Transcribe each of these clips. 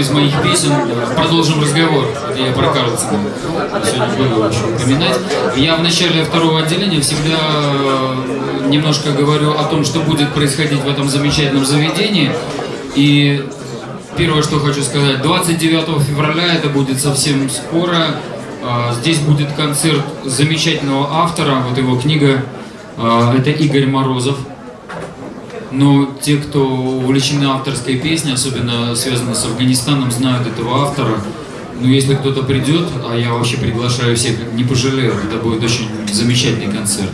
из моих песен. Продолжим разговор. Это я про Карлсона сегодня буду очень упоминать. Я в начале второго отделения всегда э, немножко говорю о том, что будет происходить в этом замечательном заведении. И первое, что хочу сказать, 29 февраля, это будет совсем скоро, а, здесь будет концерт замечательного автора, вот его книга, а, это Игорь Морозов. Но те, кто увлечены авторской песней, особенно связанной с Афганистаном, знают этого автора. Но если кто-то придет, а я вообще приглашаю всех, не пожалею, это будет очень замечательный концерт.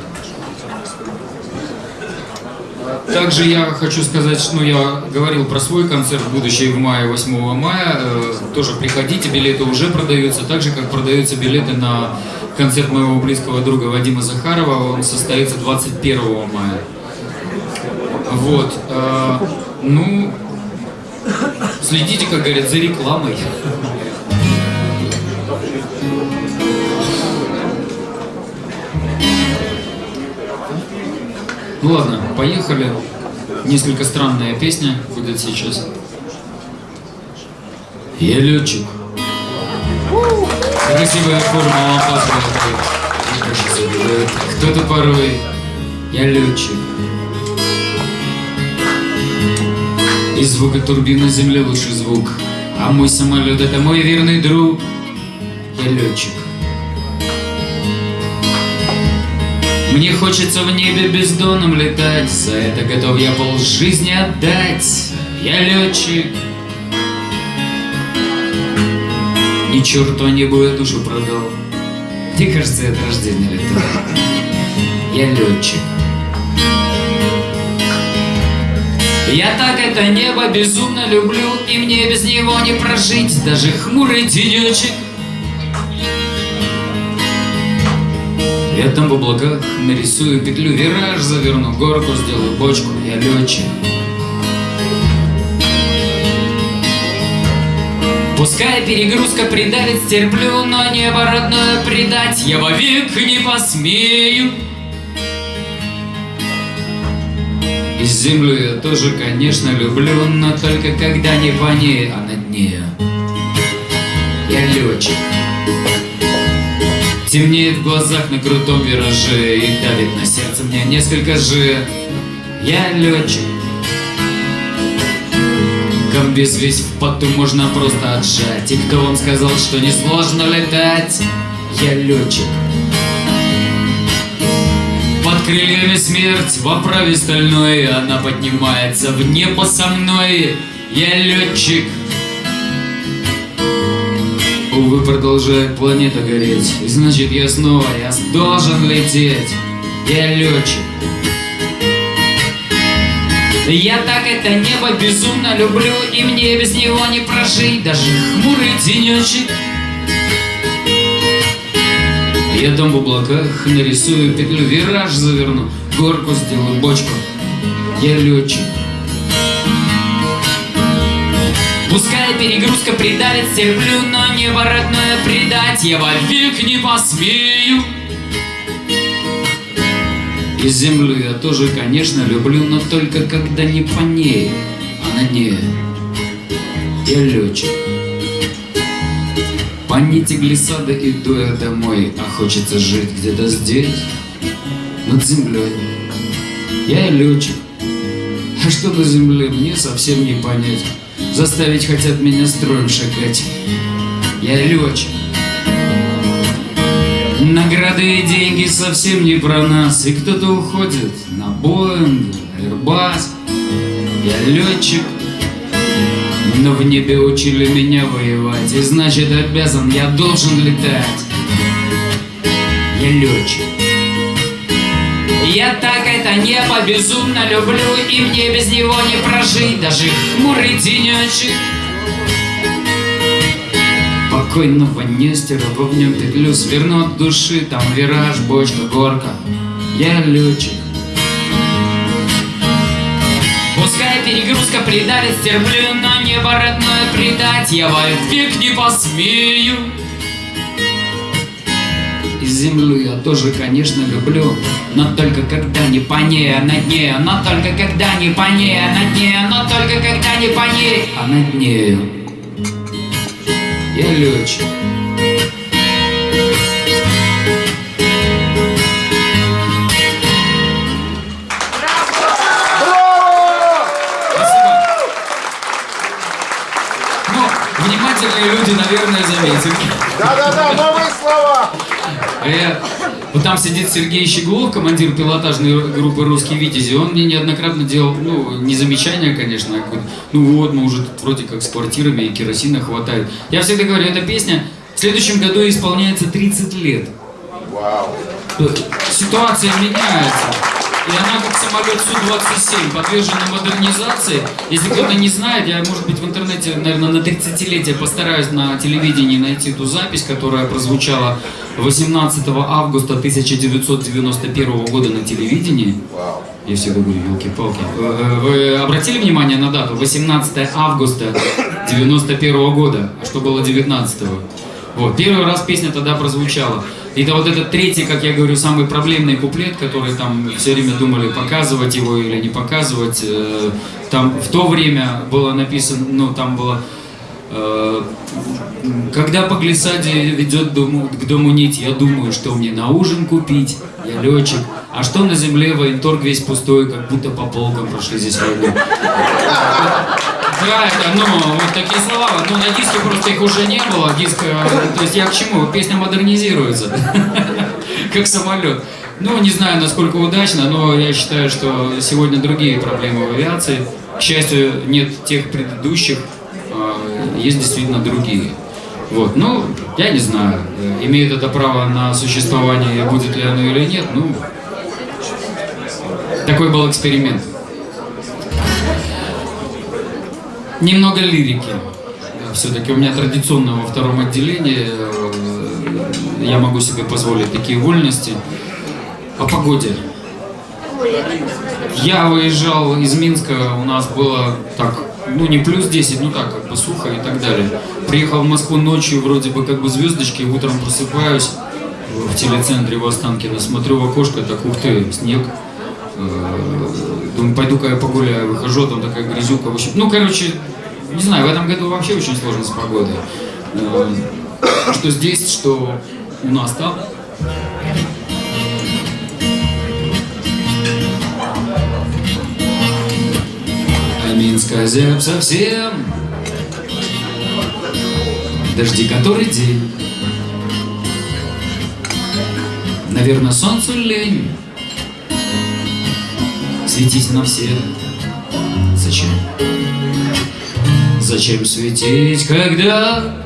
Также я хочу сказать, ну я говорил про свой концерт, будущий в мае, 8 мая. Э, тоже приходите, билеты уже продаются, так же как продаются билеты на концерт моего близкого друга Вадима Захарова. Он состоится 21 мая. Вот. Э, ну, следите, как говорят, за рекламой. Ну ладно, поехали. Несколько странная песня будет сейчас. Я летчик. Красивая форма лампаса. Кто-то порой. Я летчик. И звука турбины земли лучший звук. А мой самолет это мой верный друг. Я летчик. Мне хочется в небе бездонным летать, За это готов я пол жизни отдать. Я летчик. Ни черту небу я душу продал. Мне кажется, от рождения летал. Я летчик. Я так это небо безумно люблю, И мне без него не прожить, даже хмурый денечек. Летом в облаках нарисую петлю, вираж заверну, горку сделаю, бочку, я летчик. Пускай перегрузка придавит, стерплю, но небо родное предать я вовек не посмею. Землю я тоже, конечно, люблю, но только когда не по ней, а на дне. Я летчик. Темнеет в глазах на крутом вираже И давит на сердце мне несколько же Я летчик Комбез весь в поту можно просто отжать И кто вам сказал, что несложно летать? Я летчик крыльями смерть в оправе стальной. Она поднимается в небо со мной. Я летчик. Увы, продолжает планета гореть. И значит я снова, я должен лететь. Я летчик. Я так это небо безумно люблю И мне без него не прожить. Даже хмурый денечек Я дом в облаках нарисую петлю Вираж заверну, горку сделаю, бочку Я летчик Пускай перегрузка придавит, терплю, но небо родное предать я вовек не посмею. И землю я тоже, конечно, люблю, но только когда не по ней, а на ней. Я летчик. По нити глиссада иду я домой, а хочется жить где-то здесь, над землей. Я летчик. А что на земле, мне совсем не понять. Заставить хотят меня строем шагать Я летчик Награды и деньги совсем не про нас И кто-то уходит на Боинг, Airbus Я летчик Но в небе учили меня воевать И значит обязан, я должен летать. Я летчик. Я так это небо безумно люблю И мне без него не прожить Даже хмурый денечек Покойного Нестера в нем петлю Сверну от души, там вираж, бочка, горка. Я летчик перегрузка придавит, терплю Но небо родное предать Я вовек не посмею. И землю я тоже, конечно, люблю Но только когда не по ней, а на дне. Но только когда не по ней, а на дне. Но только когда не по ней, а над нею Я летчик. Наверное, заметили. Да-да-да, новые слова. Э, Вот там сидит Сергей Щеглов, командир пилотажной группы «Русские Витязи». Он мне неоднократно делал, ну, не замечания, конечно, а ну вот, мы уже тут вроде как с квартирами и керосина хватает. Я всегда говорю, эта песня в следующем году исполняется 30 лет. Вау. Ситуация меняется. И она как самолет Су-27, подвержена модернизации. Если кто-то не знает, я, может быть, в интернете, наверное, на 30-летие постараюсь на телевидении найти ту запись, которая прозвучала 18 августа 1991 года на телевидении. Я всегда говорю, елки-палки. Вы обратили внимание на дату? 18 августа 91 года. А что было 19 -го? Вот, первый раз песня тогда прозвучала. И это вот этот третий, как я говорю, самый проблемный куплет, который там все время думали, показывать его или не показывать. Э, Там в то время было написано, ну там было... э, Когда по глиссаде ведет к дому нить, я думаю, что мне на ужин купить, я летчик. А что на земле военторг весь пустой, как будто по полкам прошли здесь войну. Да, это, ну, вот такие слова. Ну, на диске просто их уже не было. Диск, э, то есть я к чему? Песня модернизируется. Как самолет. Ну, не знаю, насколько удачно, но я считаю, что сегодня другие проблемы в авиации. К счастью, нет тех предыдущих, а, есть действительно другие. Вот, ну, я не знаю, имеет это право на существование, будет ли оно или нет, ну, такой был эксперимент. Немного лирики. Все-таки у меня традиционно во втором отделении э, я могу себе позволить такие вольности. О погоде. Я выезжал из Минска, у нас было так, ну не плюс 10, ну так, как бы сухо и так далее. Приехал в Москву ночью, вроде бы как бы звездочки, утром просыпаюсь в телецентре в Останкино, смотрю в окошко, так ух ты, снег. Э, Думаю, пойду-ка я погуляю, выхожу, там такая грязюка. В общем, ну, короче, не знаю, в этом году вообще очень сложно с погодой. Э, Что здесь, что у нас там. А Минск озяб совсем. Дожди который день. Наверное, солнцу лень Светить на все. Зачем? Зачем светить, когда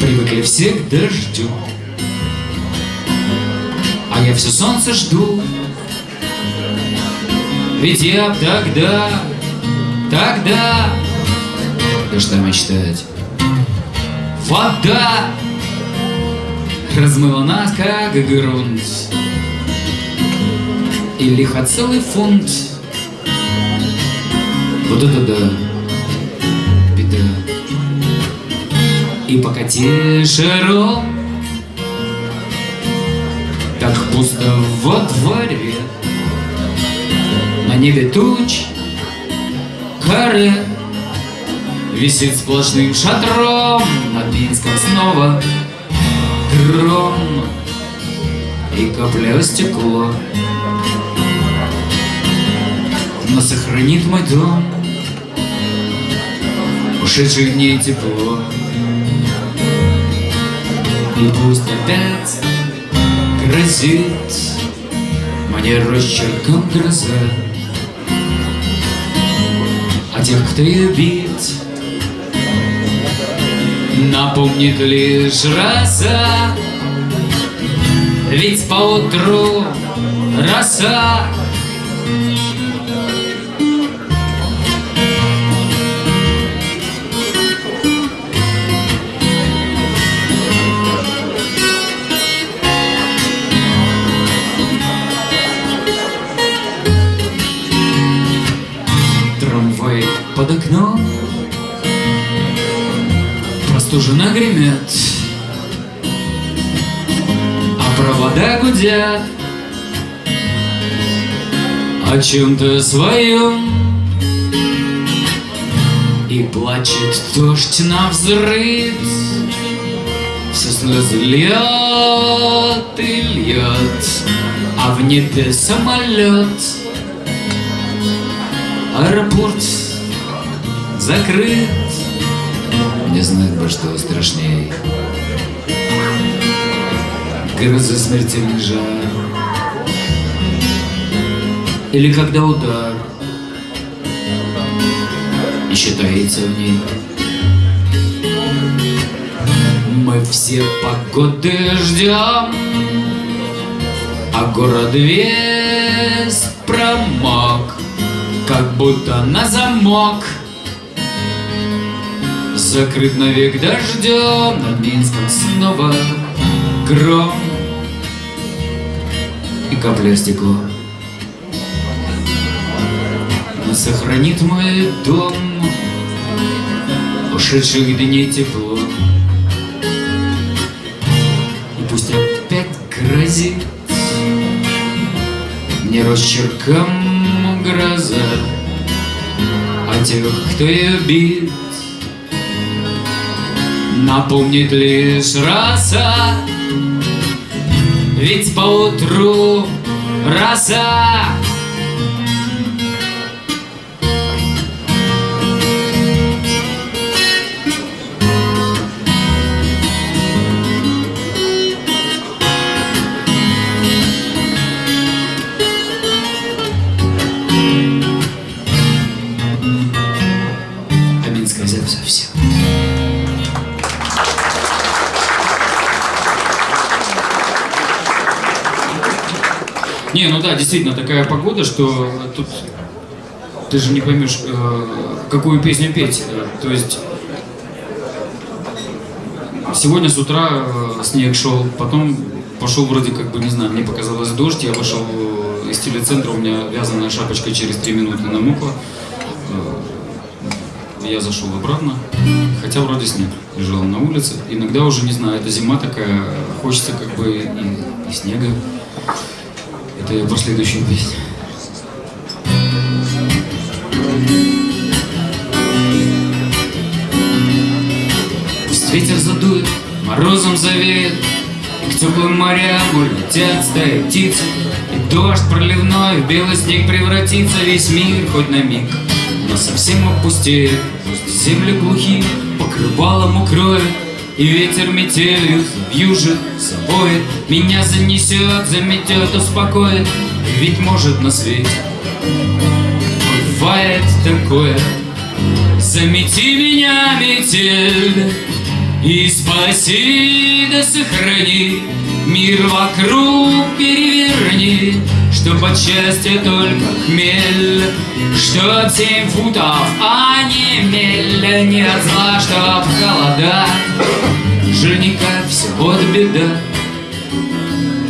Привыкли все к дождю? А я все солнце жду. Ведь я тогда, тогда Да что мечтать. Вода Размыла нас, как грунт лихо целый фунт Вот это да. Беда. И покати шаром Так пусто во дворе. На небе туч. Каре. Висит сплошным шатром. Над Минском снова гром. И капля стекло Но сохранит мой дом. Ушедших дней тепло. И пусть опять грозит Мне росчерком гроза. А тех, кто ее бит Напомнит лишь роса Ведь поутру роса под окном. Простуженно гремят А провода гудят. О чем-то своем. И плачет дождь на взрыв. Все слезы льет и льет А в небе самолет Аэропорт закрыт. Не знает бы, что страшней. Гроза смертельный жар. Или когда удар Еще таится в ней. Мы все погоды ждем А город весь промок Как будто на замок Закрыт навек дождем Над Минском снова гром И капля стекло. Но сохранит мой дом Ушедших дней тепло. И пусть опять грозит Мне росчерком гроза А тех, кто ее бит Напомнит лишь роса Ведь поутру роса Не, ну да, действительно, такая погода, что тут ты же не поймешь, э, какую песню петь. То есть сегодня с утра э, снег шел, потом пошел вроде как бы, не знаю, мне показалось дождь, я вышел э, из телецентра, у меня вязаная шапочка через три минуты намокла. Я зашел обратно, хотя вроде снег лежал на улице. Иногда уже, не знаю, это зима такая, хочется как бы и, и снега. Это я про следующую песню. Пусть ветер задует, морозом завеет, И к теплым морям улетят стаи птиц, И дождь проливной в белый снег превратится Весь мир хоть на миг, но совсем опустеет. Пусть земли глухие покрывалом укроет, и ветер метелью вьюжит собой. Меня занесет, заметет, успокоит. Ведь может на свете Бывает такое. Замети меня, метель И спаси да сохрани. Мир вокруг переверни Чтоб от счастья только хмель Чтоб семь футов, а не мель. Не от зла, чтоб холода. Жирника все вот беда.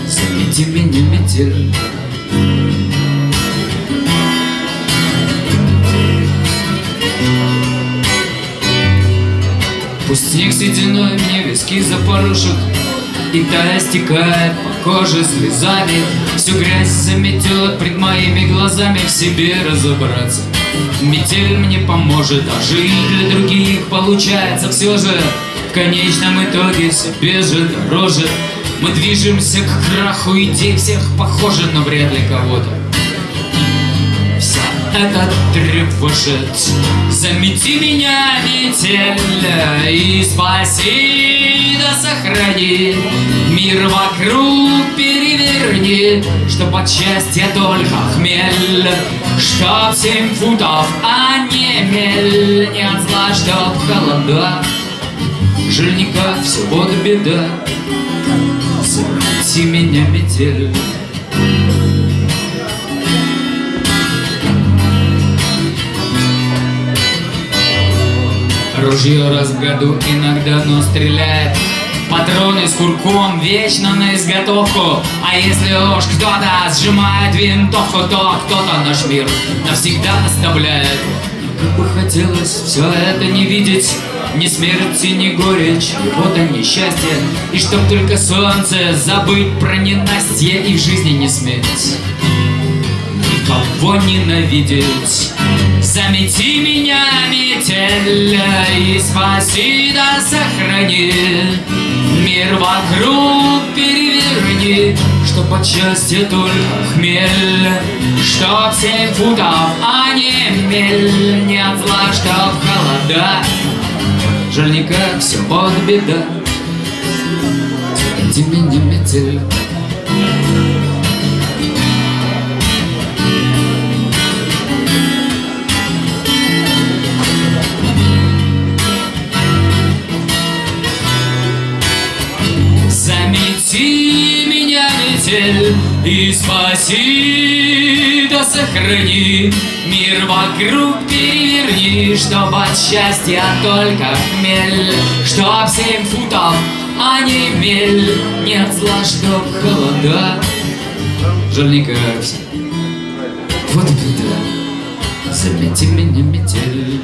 Замети меня, метель. Пусть снег сединой мне виски запорушит И тая стекает по коже слезами Всю грязь заметет пред моими глазами В себе разобраться. Метель мне поможет, а жить для других получается все же. В конечном итоге себе же дороже Мы движемся к краху идей всех похожи, но вряд ли кого-то Вся эта тревожит Замети меня, метель И спаси, да сохрани. Мир вокруг переверни Чтоб от счастья только хмель. Чтоб семь футов, а не мель Не от зла, чтоб холода. Жирника все вот беда Замети меня, метель Ружье раз в году иногда, но стреляет. Патроны с курком вечно на изготовку. А если уж кто-то сжимает винтовку То кто-то наш мир навсегда оставляет. Как бы хотелось все это не видеть. Ни смерти, ни горечь, вот и несчастье. И чтоб только солнце забыть про ненастье И в жизни не сметь. Никого ненавидеть Замети меня, метель И спаси да сохрани. Мир вокруг переверни Чтоб от счастья только хмель. Чтоб семь футов, а не мель Не от зла, чтоб холода. Жаль, никак все под беда. Свети меня метель метель, и спаси, да сохрани Мир вокруг переверни, чтоб от счастья только хмель. Чтоб семь футов, а не мель Нет зла, чтоб холода кажется Вот беда Замети меня, метель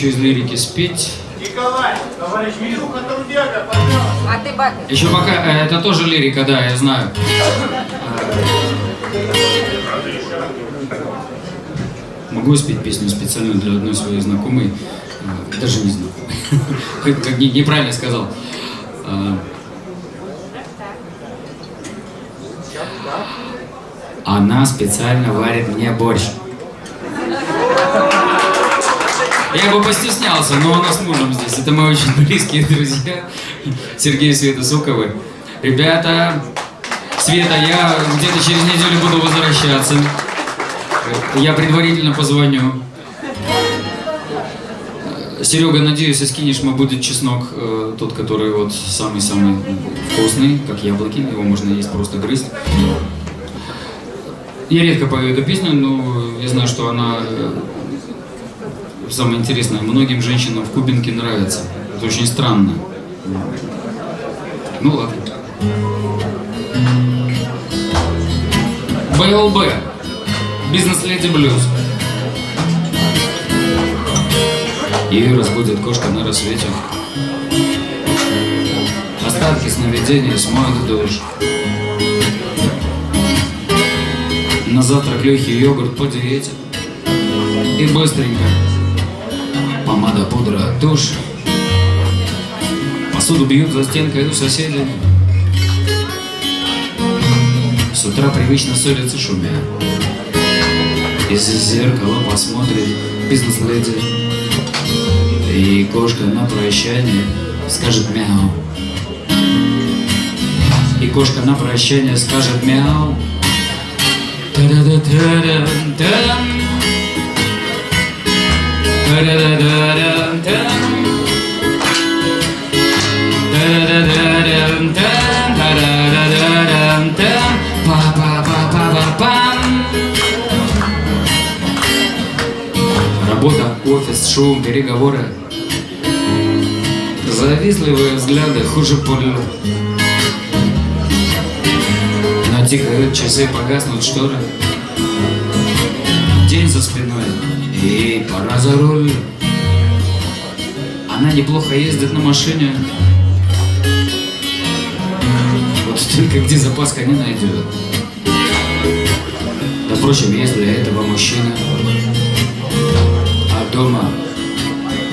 еще из лирики спеть. Николай, товарищ Мируха Трудяга, пожалуйста. А ты бабе. Еще пока, э, это тоже лирика, да, я знаю. Могу спеть песню специально для одной своей знакомой, э, даже не знакомой, как как не- неправильно сказал. Она специально варит мне борщ. Я бы постеснялся, но она с мужем здесь. Это мои очень близкие друзья. Сергей и Света Суковы. Ребята, Света, я где-то через неделю буду возвращаться. Я предварительно позвоню. Серега, надеюсь, мы будет чеснок, э, тот, который вот самый-самый вкусный, как яблоки, его можно есть просто грызть. Я редко пою эту песню, но я знаю, что она э, самое интересное. Многим женщинам в Кубинке нравится. Это очень странно. Ну ладно. БЛБ. Бизнес-леди блюз. Ее разбудит кошка на рассвете. Остатки сновидений смоют дождь. На завтрак легкий йогурт по диете. И быстренько. Помада, пудра, тушь. Посуду бьют за стенкой у соседей. С утра привычно ссорятся шумя. Из зеркала посмотрит бизнес-леди. И кошка на прощание скажет мяу. И кошка на прощание скажет мяу. Та-да-да-та-дам-дам. Работа, офис, шум, переговоры. Завистливые взгляды хуже пуль. Но тикают часы, погаснут шторы. День за спиной, и пора за руль. Она неплохо ездит на машине. Вот только где запаска не найдет. Да, впрочем, есть для этого мужчина. А дома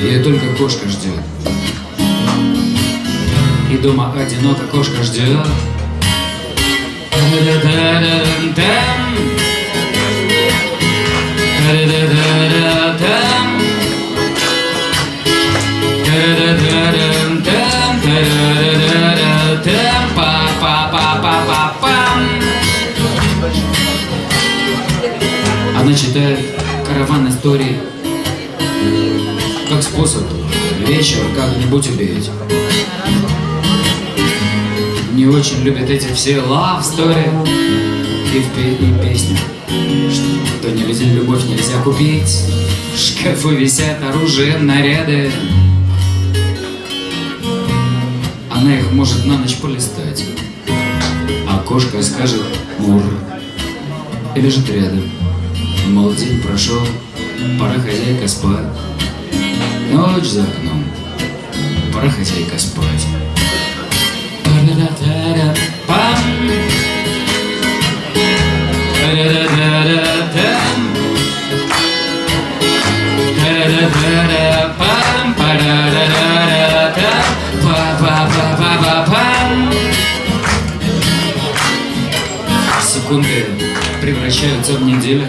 ее только кошка ждет. И дома одиноко кошка ждет. Та-да-да-да-дам. Она читает караван истории как способ вечер как-нибудь убить. Не очень любят эти все love story и в и песни. Что нельзя, любовь нельзя купить. В шкафу висят оружие, наряды. Она их может на ночь полистать. А кошка скажет мур. И лежит рядом. Мол, прошел, пора хозяйка спать. Ночь за окном, пора хозяйка спать. Секунды превращаются в недели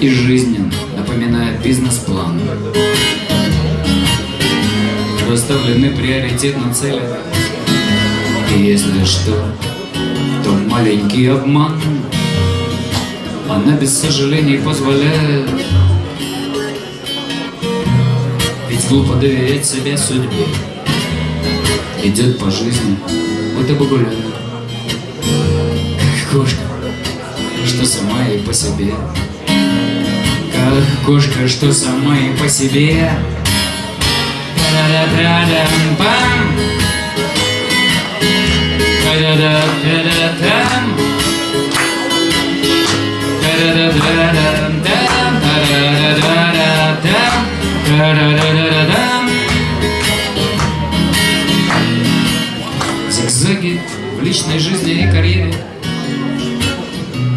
И жизнь напоминает бизнес-план. Расставлены приоритетно цели. И если что, то маленький обман Она без сожалений позволяет. Ведь глупо доверять себя судьбе. Идет по жизни, будто бы гуляет. Как кошка, что сама и по себе кошка, что сама и по себе. Зигзаги в личной жизни и карьере.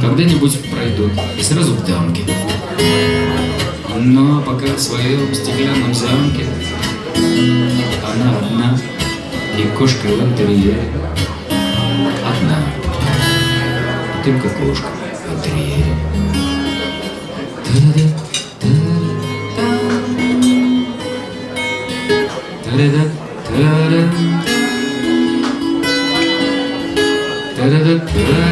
Когда-нибудь пройдут. И сразу в дамки. Но пока в своем стеклянном замке она одна и кошка в интерьере. Одна. Только кошка в интерьере. Та-да-да. Та-да-да. Та-да-да. Та-да-да.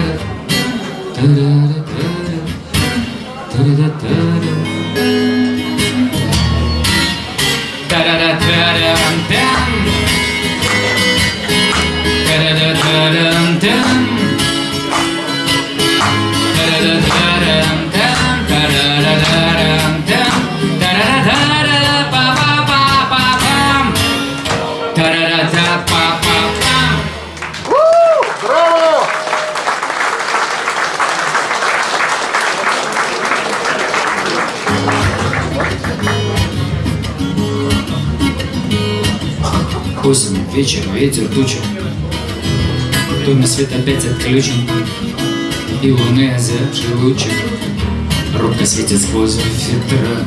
Ветер, туча. В свет опять отключен, И луны озябший лучик Робко светит сквозь фильтра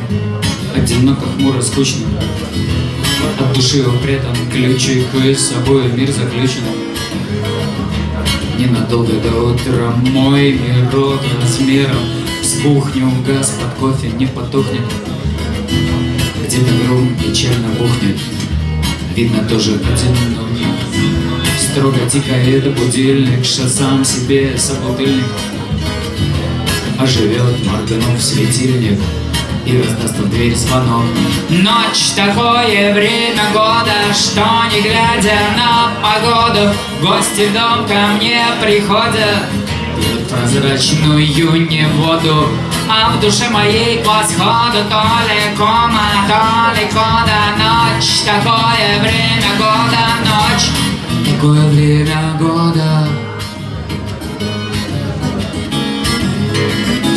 Одиноко, хмуро, скучно. От души этом ключик И с собой мир заключен. Ненадолго до утра мой мирок размером С кухню. Газ под кофе не потухнет. Где-то грум печально бухнет Видно тоже одиноко Строго тикает будильник Что сам себе собутыльник. Оживет, морганув светильник И раздаст в дверь звонок Ночь такое время года Что не глядя на погоду Гости в дом ко мне приходят. Пьют прозрачную не воду А в душе моей ли кома, то ли кода Ночь, такое время года Ночь, такое время года.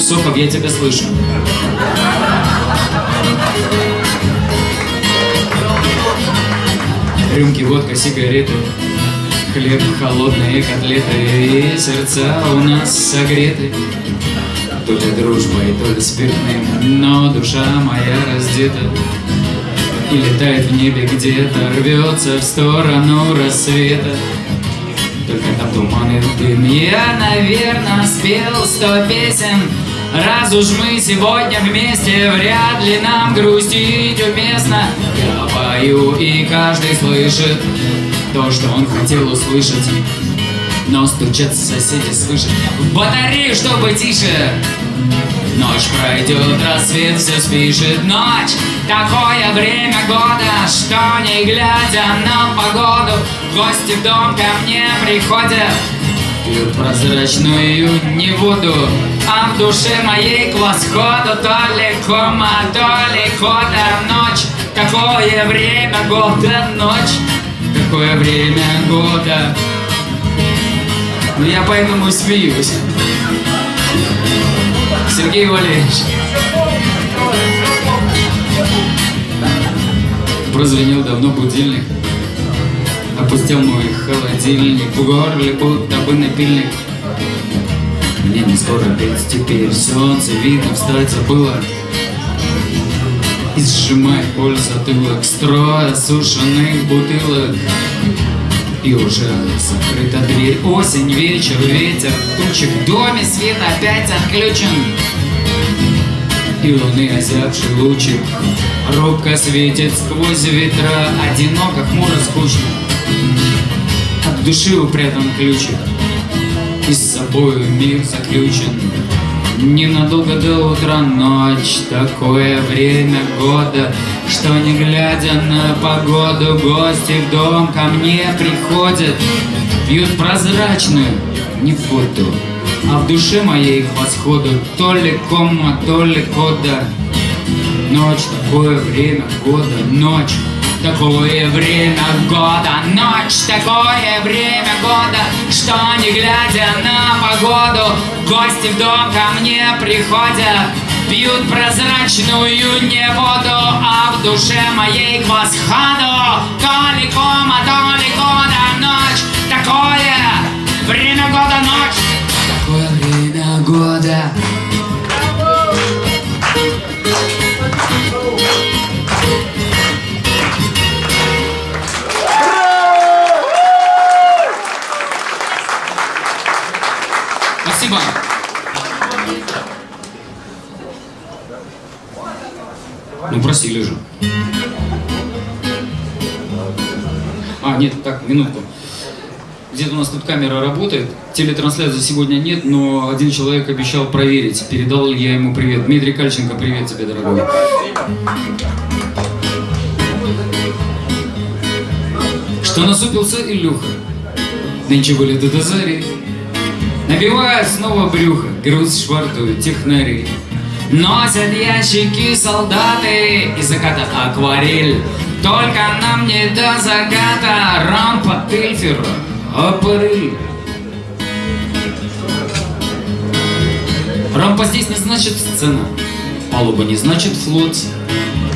Сухов, я тебя слышу. Рюмки, водка, сигареты, хлеб, холодные котлеты И сердца у нас согреты То ли дружбой, то ли спиртным Но душа моя раздета И летает в небе где-то Рвется в сторону рассвета. Только там туман и дым. Я, наверное, спел сто песен. Раз уж мы сегодня вместе Вряд ли нам грустить уместно. Я пою, и каждый слышит То, что он хотел услышать Но стучат соседи свыше. В батарею, чтобы тише. Ночь пройдет, рассвет все спишет. Ночь, Такое время года, что не глядя на погоду Гости в дом ко мне приходят. Пьют прозрачную не воду А в душе моей к восходу. То ли кома, то ли кода Ночь, такое время года Ночь, Какое время года ну я поэтому и смеюсь. Сергей Валерьевич. Прозвенел давно будильник. Опустил мой холодильник. В горле будто бы напильник. Мне не скоро петь теперь Солнце видно встать забыла И сжимай боль затылок. Строй осушенных бутылок И уже закрыта дверь. Осень, вечер, ветер, тучи В доме свет опять отключен. И луны озябший лучик. Робко светит сквозь ветра. Одиноко, хмуро, скучно. От души упрятан ключик. И с собою мир заключен. Ненадолго до утра ночь. Такое время года Что не глядя на погоду Гости в дом ко мне приходят. Пьют прозрачную не воду А в душе моей к восходу. То ли кома, то ли кода Ночь, такое время года Ночь, такое время года. Ночь, такое время года Что не глядя на погоду Гости в дом ко мне приходят Пьют прозрачную не воду А в душе моей к восходу То ли кома, то ли года Ночь, такое время года Ночь, Такое время года минутку. Где-то у нас тут камера работает. Телетрансляции сегодня нет, но один человек обещал проверить. Передал я ему привет. Дмитрий Кальченко, привет тебе, дорогой. Что насупился Илюха? Нынче вылеты до зари. Набивают снова брюхо, груз швартуют технари. Носят ящики солдаты и заката акварель Только нам не до заката рампа тельфера Апарель. Рампа здесь не значит сцена. Палуба не значит флот.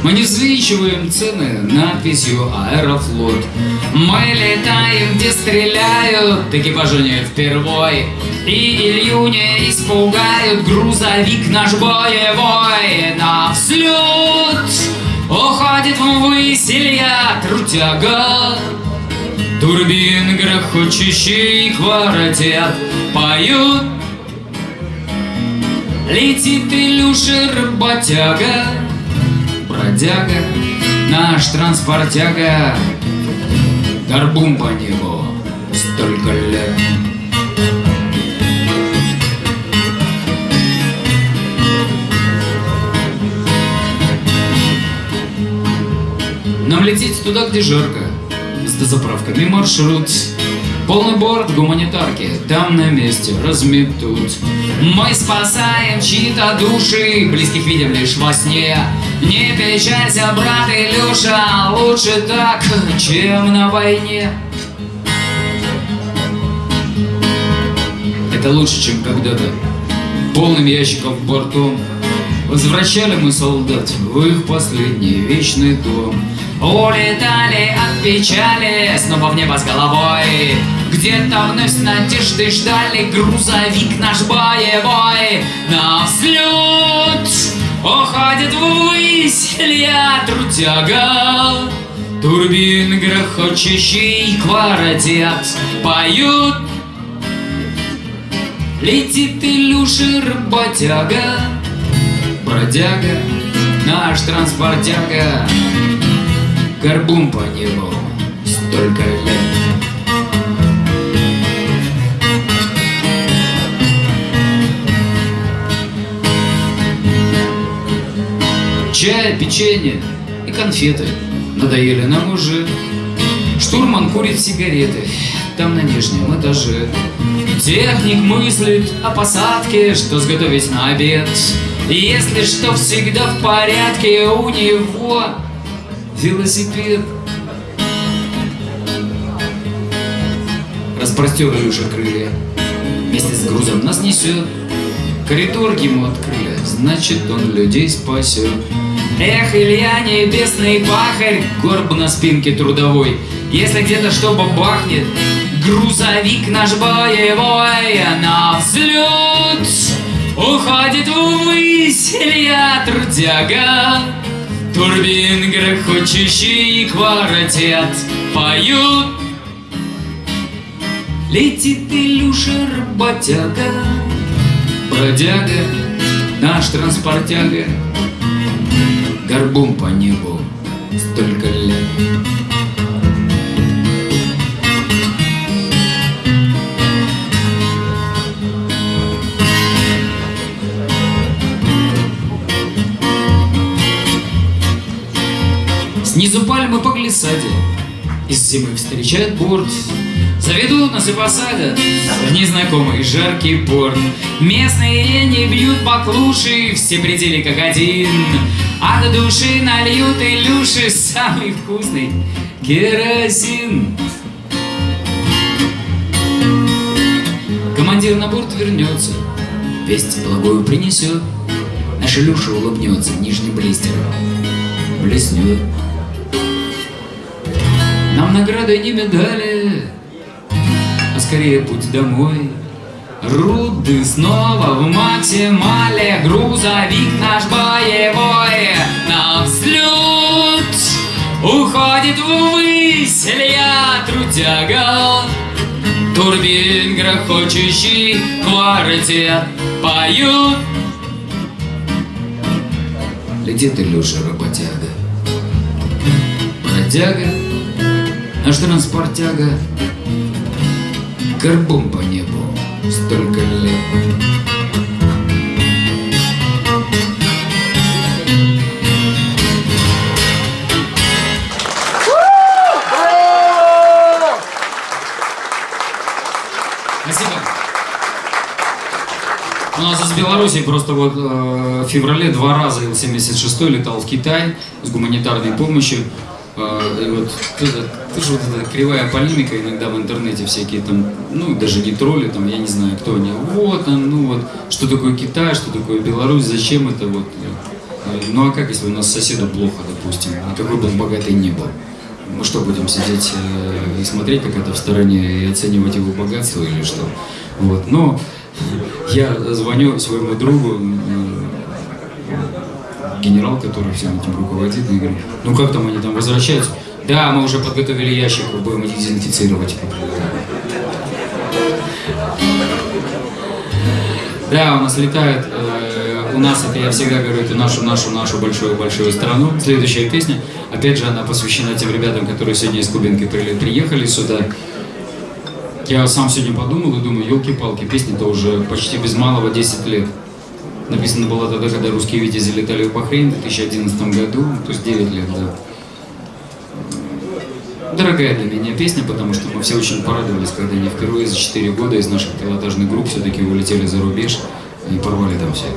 Мы не взвинчиваем цены надписью «Аэрофлот». Мы летаем, где стреляют Экипажу не впервой И Илью испугают Грузовик наш боевой На взлет Уходит ввысь Илья Трутяга Турбин грохочущий квартет поют. Летит Илюша работяга Бродяга, наш транспортяга, горбун по небу столько лет. Нам лететь туда, где жарко, с дозаправками маршрут. Полный борт гуманитарки, там на месте разметут. Мы спасаем чьи-то души Близких видим лишь во сне Не печалься, брат Илюша Лучше так, чем на войне Это лучше, чем когда-то. Полным в борту Возвращали мы солдат в их последний вечный дом. Улетали от печали Снова в небо с головой. Где-то вновь с надеждой ждали Грузовик наш боевой. На взлет Уходит ввысь Илья Трутяга Турбин грохочущий квартет Поют Летит Илюша работяга Бродяга, наш транспортяга Горбун по небу столько лет Чай, печенье и конфеты. Надоели нам уже. Штурман курит сигареты. Там на нижнем этаже. Техник мыслит о посадке, что сготовить на обед. Если что, всегда в порядке у него велосипед. Распростер Илюша крылья. Вместе с грузом нас несет. Коридор ему открыли, значит он людей спасет. Эх, Илья, небесный пахарь, горб на спинке трудовой. Если где-то что бахнет, грузовик наш боевой на взлет. Уходит ввысь Илья трудяга, Турбин грохочущий квартет поют. Летит Илюша работяга, бродяга, наш транспортяга, Горбом по небу столько лет. Снизу пальмы по глиссаде. Из зимы встречает борт. Заведут нас и посадят В незнакомый жаркий порт. Местные не бьют баклуши Все пределы как один. От души нальют Илюши Самый вкусный керосин. Командир на борт вернется Весть благую принесет. Наш Илюша улыбнется Нижний блистер блеснет нам награды не медали, а скорее путь домой. Руды снова в максимале, грузовик наш боевой на взлет. Уходит ввысь Илья трудяга, Турбин грохочущий квартет поют. Летит Илюша работяга, бродяга, Наш транспортяга Горбом по небу столько лет Спасибо. У нас из Беларуси просто вот э, в феврале два раза Ил-76 летал в Китай с гуманитарной помощью. Э, и вот это, тоже вот эта кривая полемика иногда в интернете всякие там, ну даже не тролли, там, я не знаю, кто они. Вот ну вот, что такое Китай, что такое Беларусь, зачем это вот. Ну а как, если у нас соседу плохо, допустим, и какой бы он богатый не был? Мы что, будем сидеть э, и смотреть, как это в стороне, и оценивать его богатство или что? Вот, но я звоню своему другу, э, генерал, который всем этим руководит, и говорю, ну как там они там возвращаются? Да, мы уже подготовили ящик, будем их дезинфицировать. Да, у нас летает, э, у нас, это я всегда говорю, это нашу, нашу, нашу большую-большую страну. Следующая песня, опять же, она посвящена тем ребятам, которые сегодня из Кубинки при- приехали сюда. Я сам сегодня подумал и думаю, елки-палки, песня-то уже почти без малого 10 лет. Написана была тогда, когда русские витязи летали в Бахрейн в 2011 году, то есть 9 лет, да. Дорогая для меня песня, потому что мы все очень порадовались, когда они впервые за 4 года из наших пилотажных групп все-таки улетели за рубеж и порвали там всех.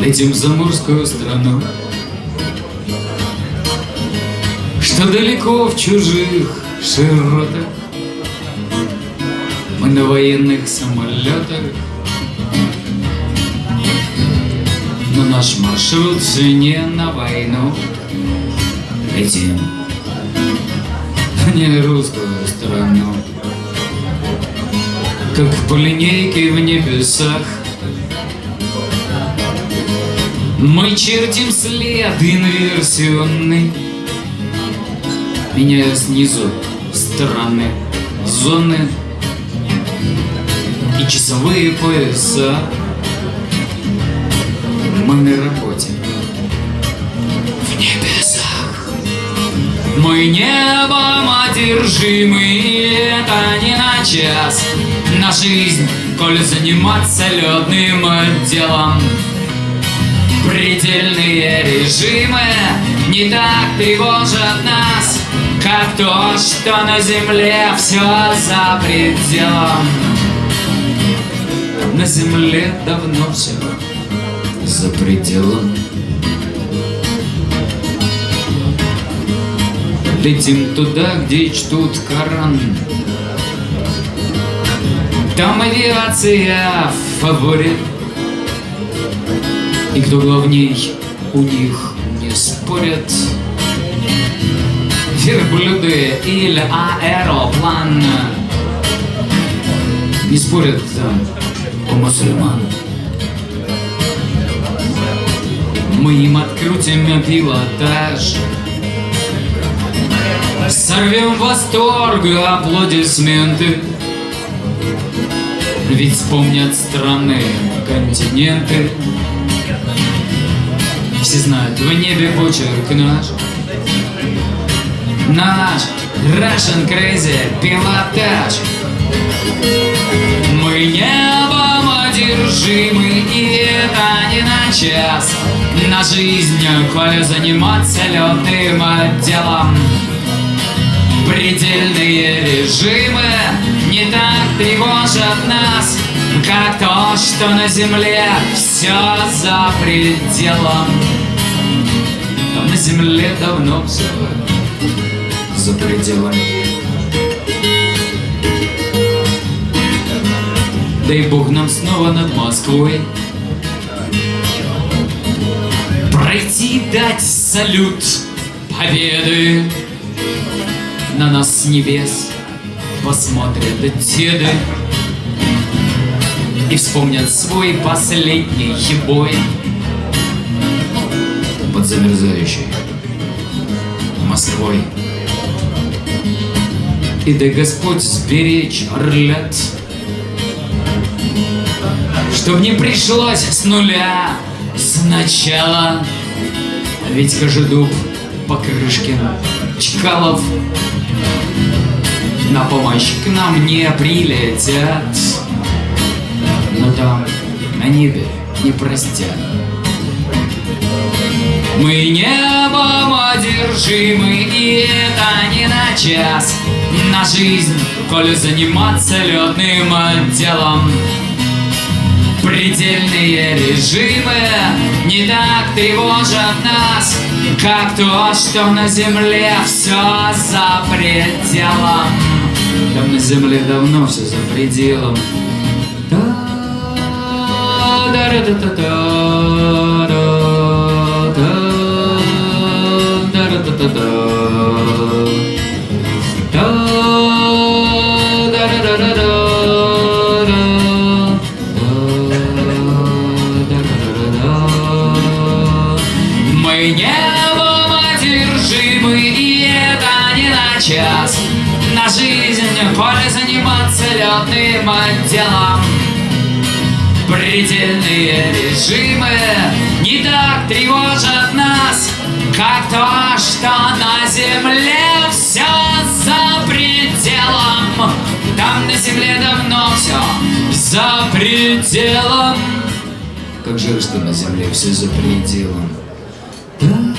Летим в заморскую страну, что далеко в чужих широтах. Мы на военных самолетах, но наш маршрут все не на войну. Летим в нерусскую страну, как по линейке в небесах. Мы чертим след инверсионный, меняя снизу страны, зоны и часовые пояса. Мы на работе в небесах. Мы небом одержимы, это не на час. На жизнь коль заниматься летным делом. Предельные режимы не так тревожат нас, как то, что на земле все за пределом. На земле давно все за пределом. Летим туда, где чтут Коран. Там авиация в фаворе. И кто главней, у них не спорят. Верблюды или аэроплан Не спорят там у мусульман Мы им открутим пилотаж. Сорвем восторг, аплодисменты. Ведь вспомнят страны, континенты. Все знают в небе почерк наш. Наш Russian Crazy пилотаж. Мы небом одержимы, и это не на час На жизнь, коли заниматься летным делом Предельные режимы не так тревожат нас, как то, что на земле все за пределом. Там на земле давно все за пределом. Дай Бог нам снова над Москвой Пройти дать салют победы. На нас с небес посмотрят деды. И вспомнят свой последний бой. Под замерзающей Москвой. И да Господь сберечь орлят, Чтоб не пришлось с нуля сначала, Ведь Кожедуб, Покрышкин, Чкалов На помощь к нам не прилетят, Но там на небе не простят. Мы небом одержимы, и это не на час На жизнь, коли заниматься летным делом Предельные режимы. Не так тревожат нас Как то, что на земле все за пределом. Там на земле давно все за пределом. Мы летным делом Предельные режимы не так тревожат нас, как то, что на земле все за пределом. Там на земле давно все за пределом. Как жаль, что на земле все за пределом. Пам,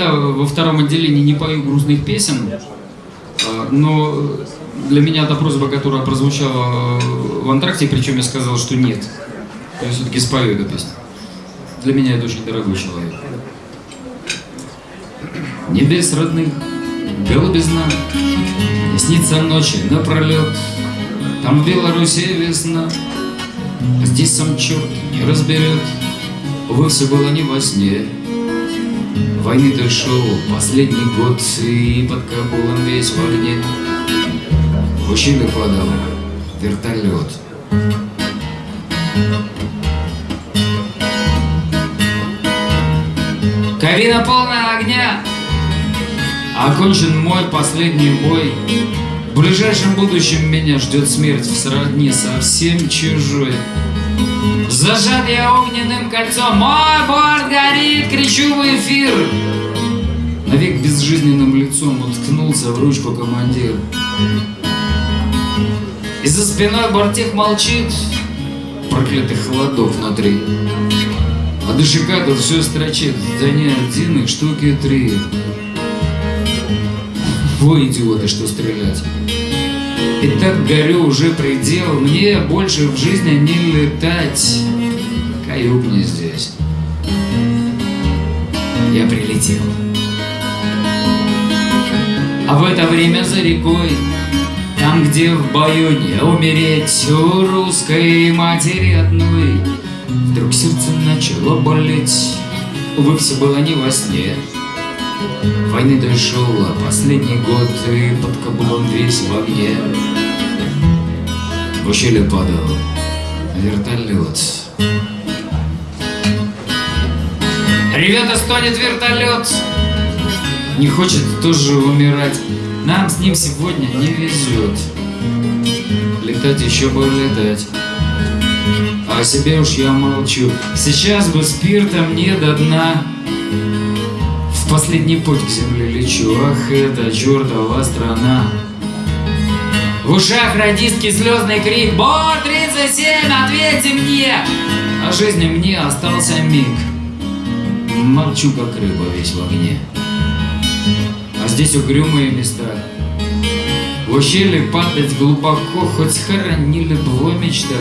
никогда во втором отделении не пою грустных песен, а, но для меня это просьба, которая прозвучала в антракте, причем я сказал, что нет. Я все-таки спою эту песню. Для меня это очень дорогой человек. Небес родных, голубизна, Не снится ночи напролет, Там в Беларуси весна, Здесь сам черт не разберет, Увы, все было не во сне. Войны ты шел последний год, И под Кабулом весь в огне. В ущелье падал вертолет. Кабина полная огня, Окончен мой последний бой. В ближайшем будущем меня ждет смерть в сродни совсем чужой. Зажат я огненным кольцом, мой борт горит, кричу в эфир. Навек безжизненным лицом уткнулся в ручку командир. И за спиной бортех молчит, проклятый холодок внутри. А дышика тут все строчит, да не один, их штуки три. Вы идиоты, что стрелять. И так горю уже предел, мне больше в жизни не летать. Каюк не здесь. Я прилетел. А в это время за рекой, там, где в бою не умереть у русской матери одной, вдруг сердце начало болеть. Увы, все было не во сне. Войны дошел, а последний год и под Кабулом весь в огне. В ущелье падал вертолет. Ребята, стонет вертолет. Не хочет тоже умирать. Нам с ним сегодня не везет. Летать еще бы летать. А о себе уж я молчу. Сейчас бы спиртом не до дна. В последний путь к земле лечу. Ах, это чертова страна. В ушах радистки слезный крик Бор-37, ответьте мне! А жизни мне остался миг Молчу, как рыба, весь в огне А здесь угрюмые места В ущелье падать глубоко Хоть хоронили бы его мечта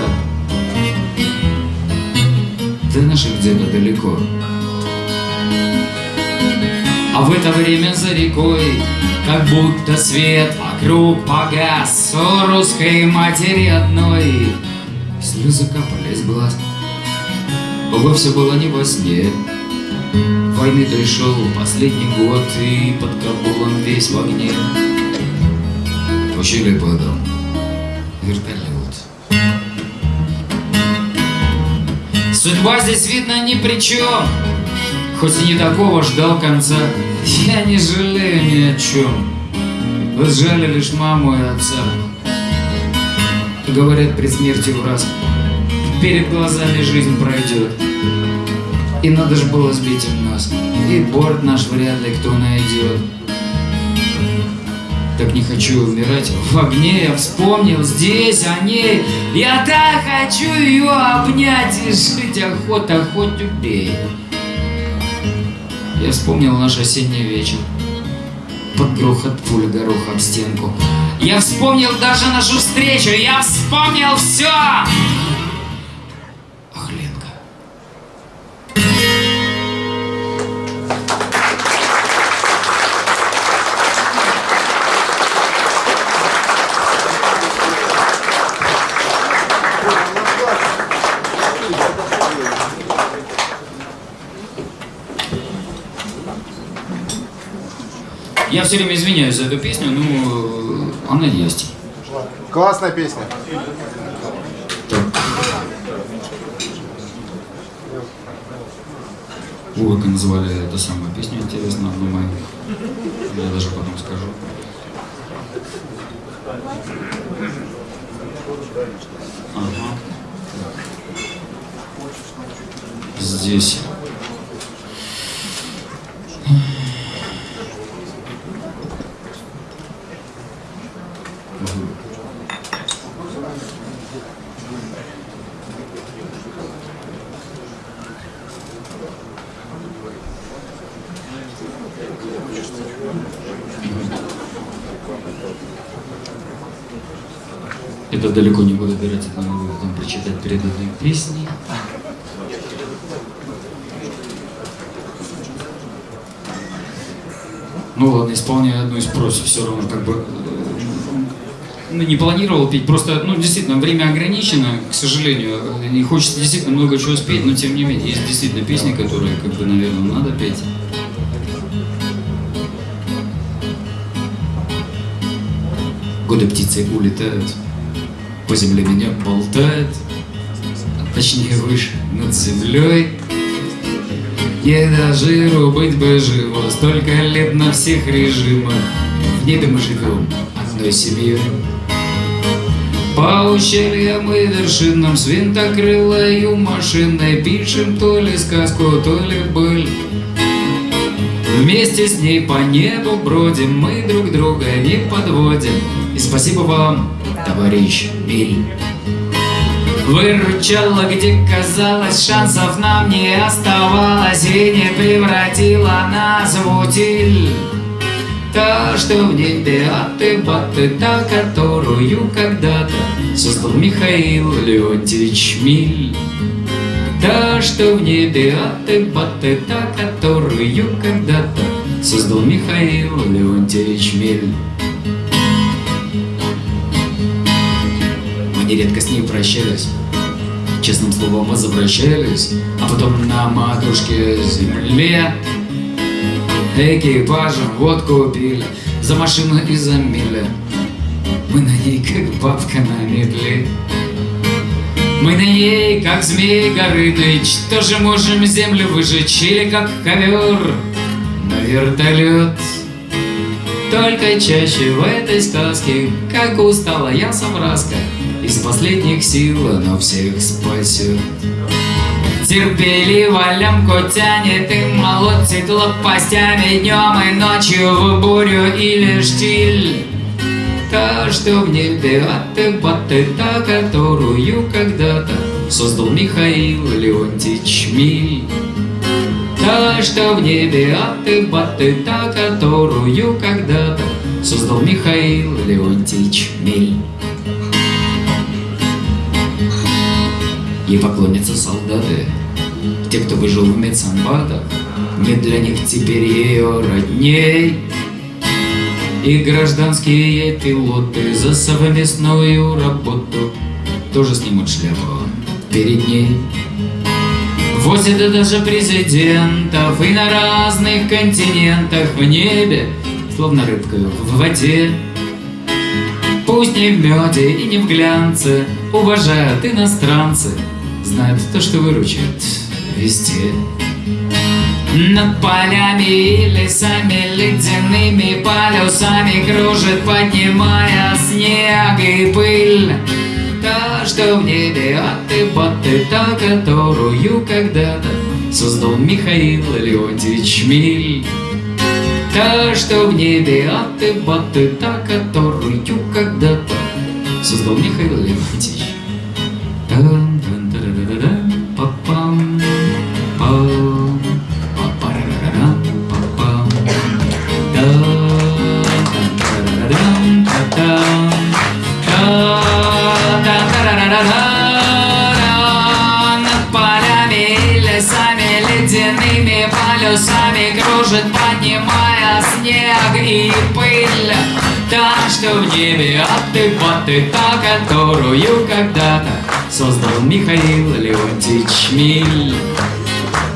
До наших где-то далеко А в это время за рекой Как будто свет вокруг погас У русской матери одной. Слезы капали из глаз. Увы, все было не во сне. Войны дошел последний год И под Кабулом весь в огне. Ущелье падал вертолет. Судьба здесь, видно, ни при чем Хоть и не такого ждал конца Я не жалею ни о чем Вы сжали лишь маму и отца. Говорят при смерти в раз. Перед глазами жизнь пройдет И надо же было сбить нас И борт наш вряд ли кто найдет так не хочу умирать. В огне, я вспомнил здесь о ней. Я так хочу ее обнять и жить охота, хоть убей. Я вспомнил наш осенний вечер. Под грохот пули горох об стенку. Я вспомнил даже нашу встречу. Я вспомнил все все время извиняюсь за эту песню, но она есть. Классная песня. О, как назвали эту самую песню, интересно, одну мою. Я даже потом скажу. Ага. Здесь. Это далеко не буду убирать, это могу потом прочитать песней. Ну ладно, исполняю одну из просьб, все равно как бы... э, ну, не планировал петь, просто, ну, действительно, время ограничено, к сожалению, и хочется действительно много чего спеть, но тем не менее, есть действительно песни, которые, как бы, наверное, надо петь. Годы птицы улетают, по земле меня болтает, точнее выше над землей. Я жиру быть бы живо, столько лет на всех режимах. В небе мы живем одной семьей. По ущельям и вершинам с винтокрылою машиной Пишем то ли сказку, то ли быль. Вместе с ней по небу бродим, мы друг друга не подводим. И спасибо вам, товарищ Биль. Выручала, где казалось, шансов нам не оставалось И не превратила нас в утиль. Та, что в небе аты-баты, та, которую когда-то Создал Михаил Леонтьевич Миль. Та, что в небе аты-баты, та, которую когда-то Создал Михаил Леонтьевич Миль. Нередко с ней прощались Честным словом возвращались А потом на матушке земле. Экипажем водку пили За машину и за мили. Мы на ней как бабка на метле мы на ней, как змей Горыныч, тоже можем землю выжечь Или как ковер на вертолет. Только чаще в этой сказке, как устала я совраска, Из последних сил она всех спасет. Терпеливо лямку тянет и молотит лопастями Днем и ночью в бурю или штиль. Та, что в небе аты-баты, та, которую когда-то Создал Михаил Леонтьевич Миль. Та, что в небе аты-баты, та, которую когда-то Создал Михаил Леонтьевич Миль. Ей поклонятся солдаты, те, кто выжил в медсанбатах, Не для них теперь ее родней. И гражданские пилоты за совместную работу Тоже снимут шляпу перед ней. Возят даже президентов и на разных континентах в небе, словно рыбка в воде. Пусть не в меде и не в глянце, уважают иностранцы, знают то, что выручит везде. Над полями и лесами ледяными полюсами Кружит, поднимая снег и пыль Та, что в небе аты-баты, та, которую когда-то Создал Михаил Леонтьевич Миль Та, что в небе аты-баты, та, которую когда-то Создал Михаил Леонтьевич аты-баты, та, которую когда-то Создал Михаил Леонтьевич Миль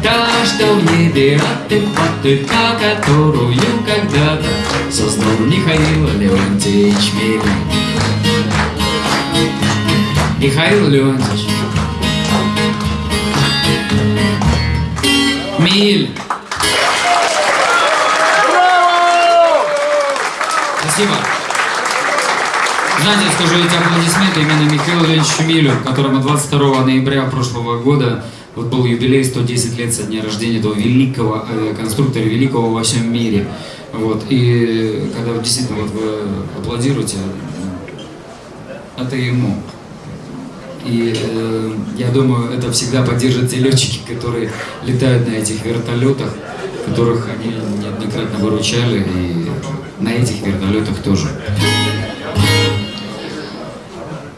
Та, что в небе аты-баты, та, которую когда-то Создал Михаил Леонтьевич Миль Михаил Леонтьевич. Миль. Спасибо. Знаете, скажу эти аплодисменты именно Михаилу Леонидовичу Милю, которому 22 ноября прошлого года вот был юбилей 110 лет со дня рождения этого великого авиаконструктора, великого во всем мире. Вот. И когда вы действительно вот вы аплодируете, это ему. И э, я думаю, это всегда поддержат те летчики, которые летают на этих вертолетах, которых они неоднократно выручали, и на этих вертолетах тоже.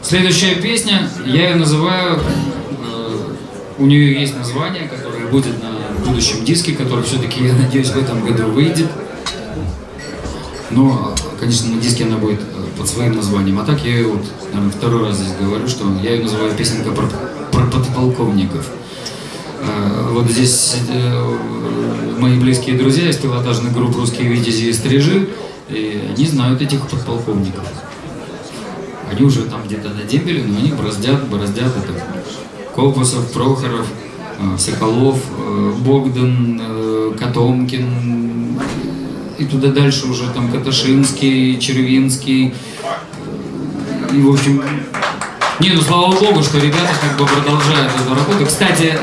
Следующая песня, я ее называю, э, у нее есть название, которое будет на будущем диске, который все-таки, я надеюсь, в этом году выйдет. Но, конечно, на диске она будет э, под своим названием. А так я ее вот, наверное, второй раз здесь говорю, что я ее называю песенка про, про подполковников. А, Вот здесь э, мои близкие друзья из пилотажных групп «Русские витязи» и «Стрижи», и они знают этих подполковников. Они уже там где-то на дембеле, но они бороздят, бороздят это. Колпасов, Прохоров, э, Соколов, э, Богдан, э, Котомкин, и туда дальше уже там Каташинский, Червинский. И, в общем, не, ну слава богу, что ребята как бы продолжают эту работу. Кстати,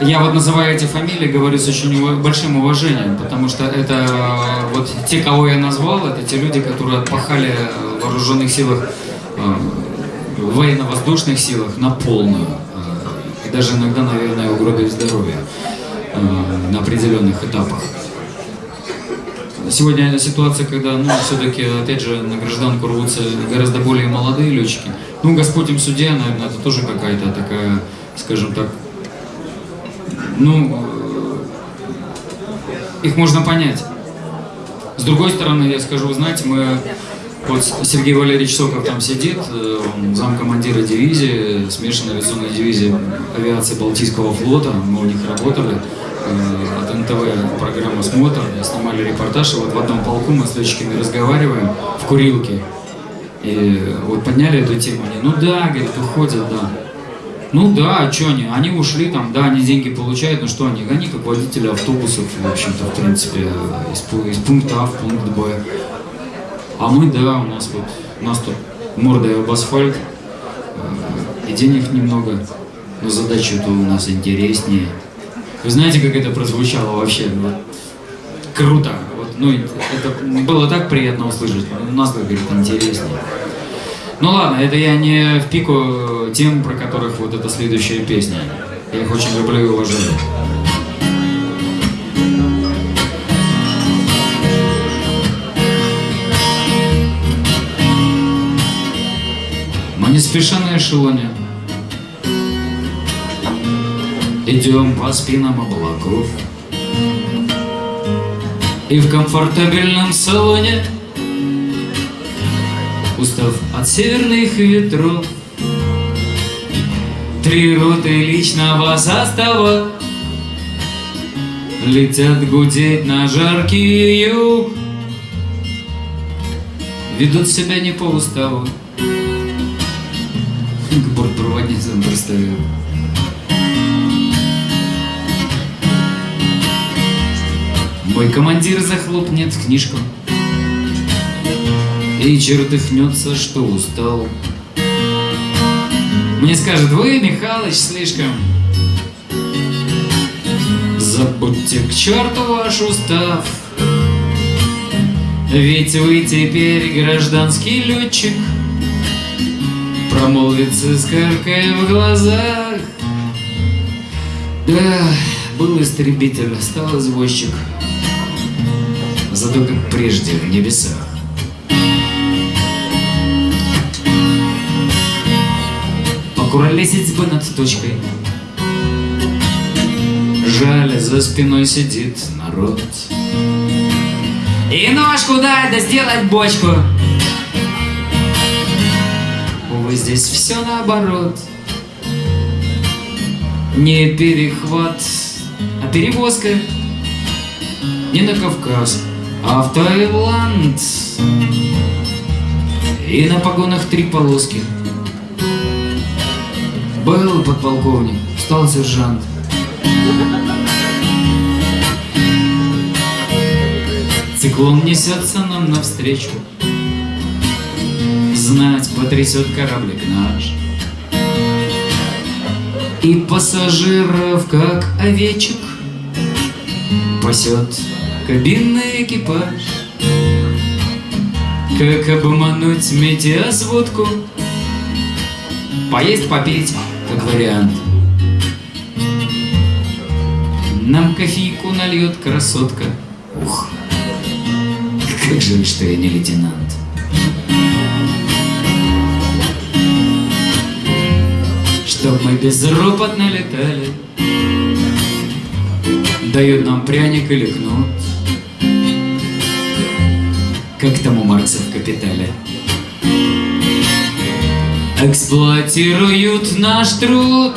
я вот называю эти фамилии, говорю с очень большим уважением, потому что это вот те, кого я назвал, это те люди, которые отпахали в вооруженных силах, в военно-воздушных силах на полную. э, И даже иногда, наверное, угробили здоровье э, на определенных этапах. Сегодня ситуация, когда, ну, все-таки, опять же, на гражданку рвутся гораздо более молодые летчики. Ну, Господь им судья, наверное, это тоже какая-то такая, скажем так, ну, их можно понять. С другой стороны, я скажу, вы знаете, мы, вот Сергей Валерьевич Соков там сидит, э, он замкомандира дивизии, смешанной авиационной дивизии авиации Балтийского флота, мы у них работали, э, от НТВ программа «Смотр», снимали репортаж, и вот в одном полку мы с летчиками разговариваем в курилке, и вот подняли эту тему, они, ну да, говорит, уходят, да. Ну да, а что они? Они ушли там, да, они деньги получают, но что они? Они как водители автобусов, в общем-то, в принципе, из, из пункта А в пункт Б. А мы, да, у нас вот, у нас тут мордой об асфальт, э, и денег немного, но задача-то у нас интереснее. Вы знаете, как это прозвучало вообще? Вот круто. Вот, ну, это было так приятно услышать. У нас, как говорит, интереснее. Ну ладно, это я не в пику тем, про которых вот эта следующая песня. Я их очень люблю и уважаю. Мы не спеша на эшелоне Идем по спинам облаков И в комфортабельном салоне Устав от северных ветров. Три роты личного состава Летят гудеть на жаркий юг. Ведут себя не по уставу. К бортпроводницам пристаю Мой командир захлопнет книжку И чертыхнется, что устал. Мне скажет, вы, Михалыч, слишком Забудьте к черту ваш устав Ведь вы теперь гражданский летчик Промолвит с искоркой в глазах. Да, был истребитель, стал извозчик. Зато как прежде в небесах Покуролесить бы над точкой. Жаль, за спиной сидит народ. И ножку дай, да сделать бочку. Увы, здесь все наоборот. Не перехват, а перевозка. Не на Кавказ, а в Таиланд. И на погонах три полоски Был подполковник, стал сержант. Циклон несется нам навстречу. Знать потрясет кораблик наш. И пассажиров, как овечек Пасет кабинный экипаж. Как обмануть метеосводку Поесть, попить, как вариант. Нам кофейку нальет красотка. Ух, как жаль, что я не лейтенант. Чтоб мы безропотно летали Дают нам пряник или кнут. Как там у Маркса в «Капитале» Эксплуатируют наш труд.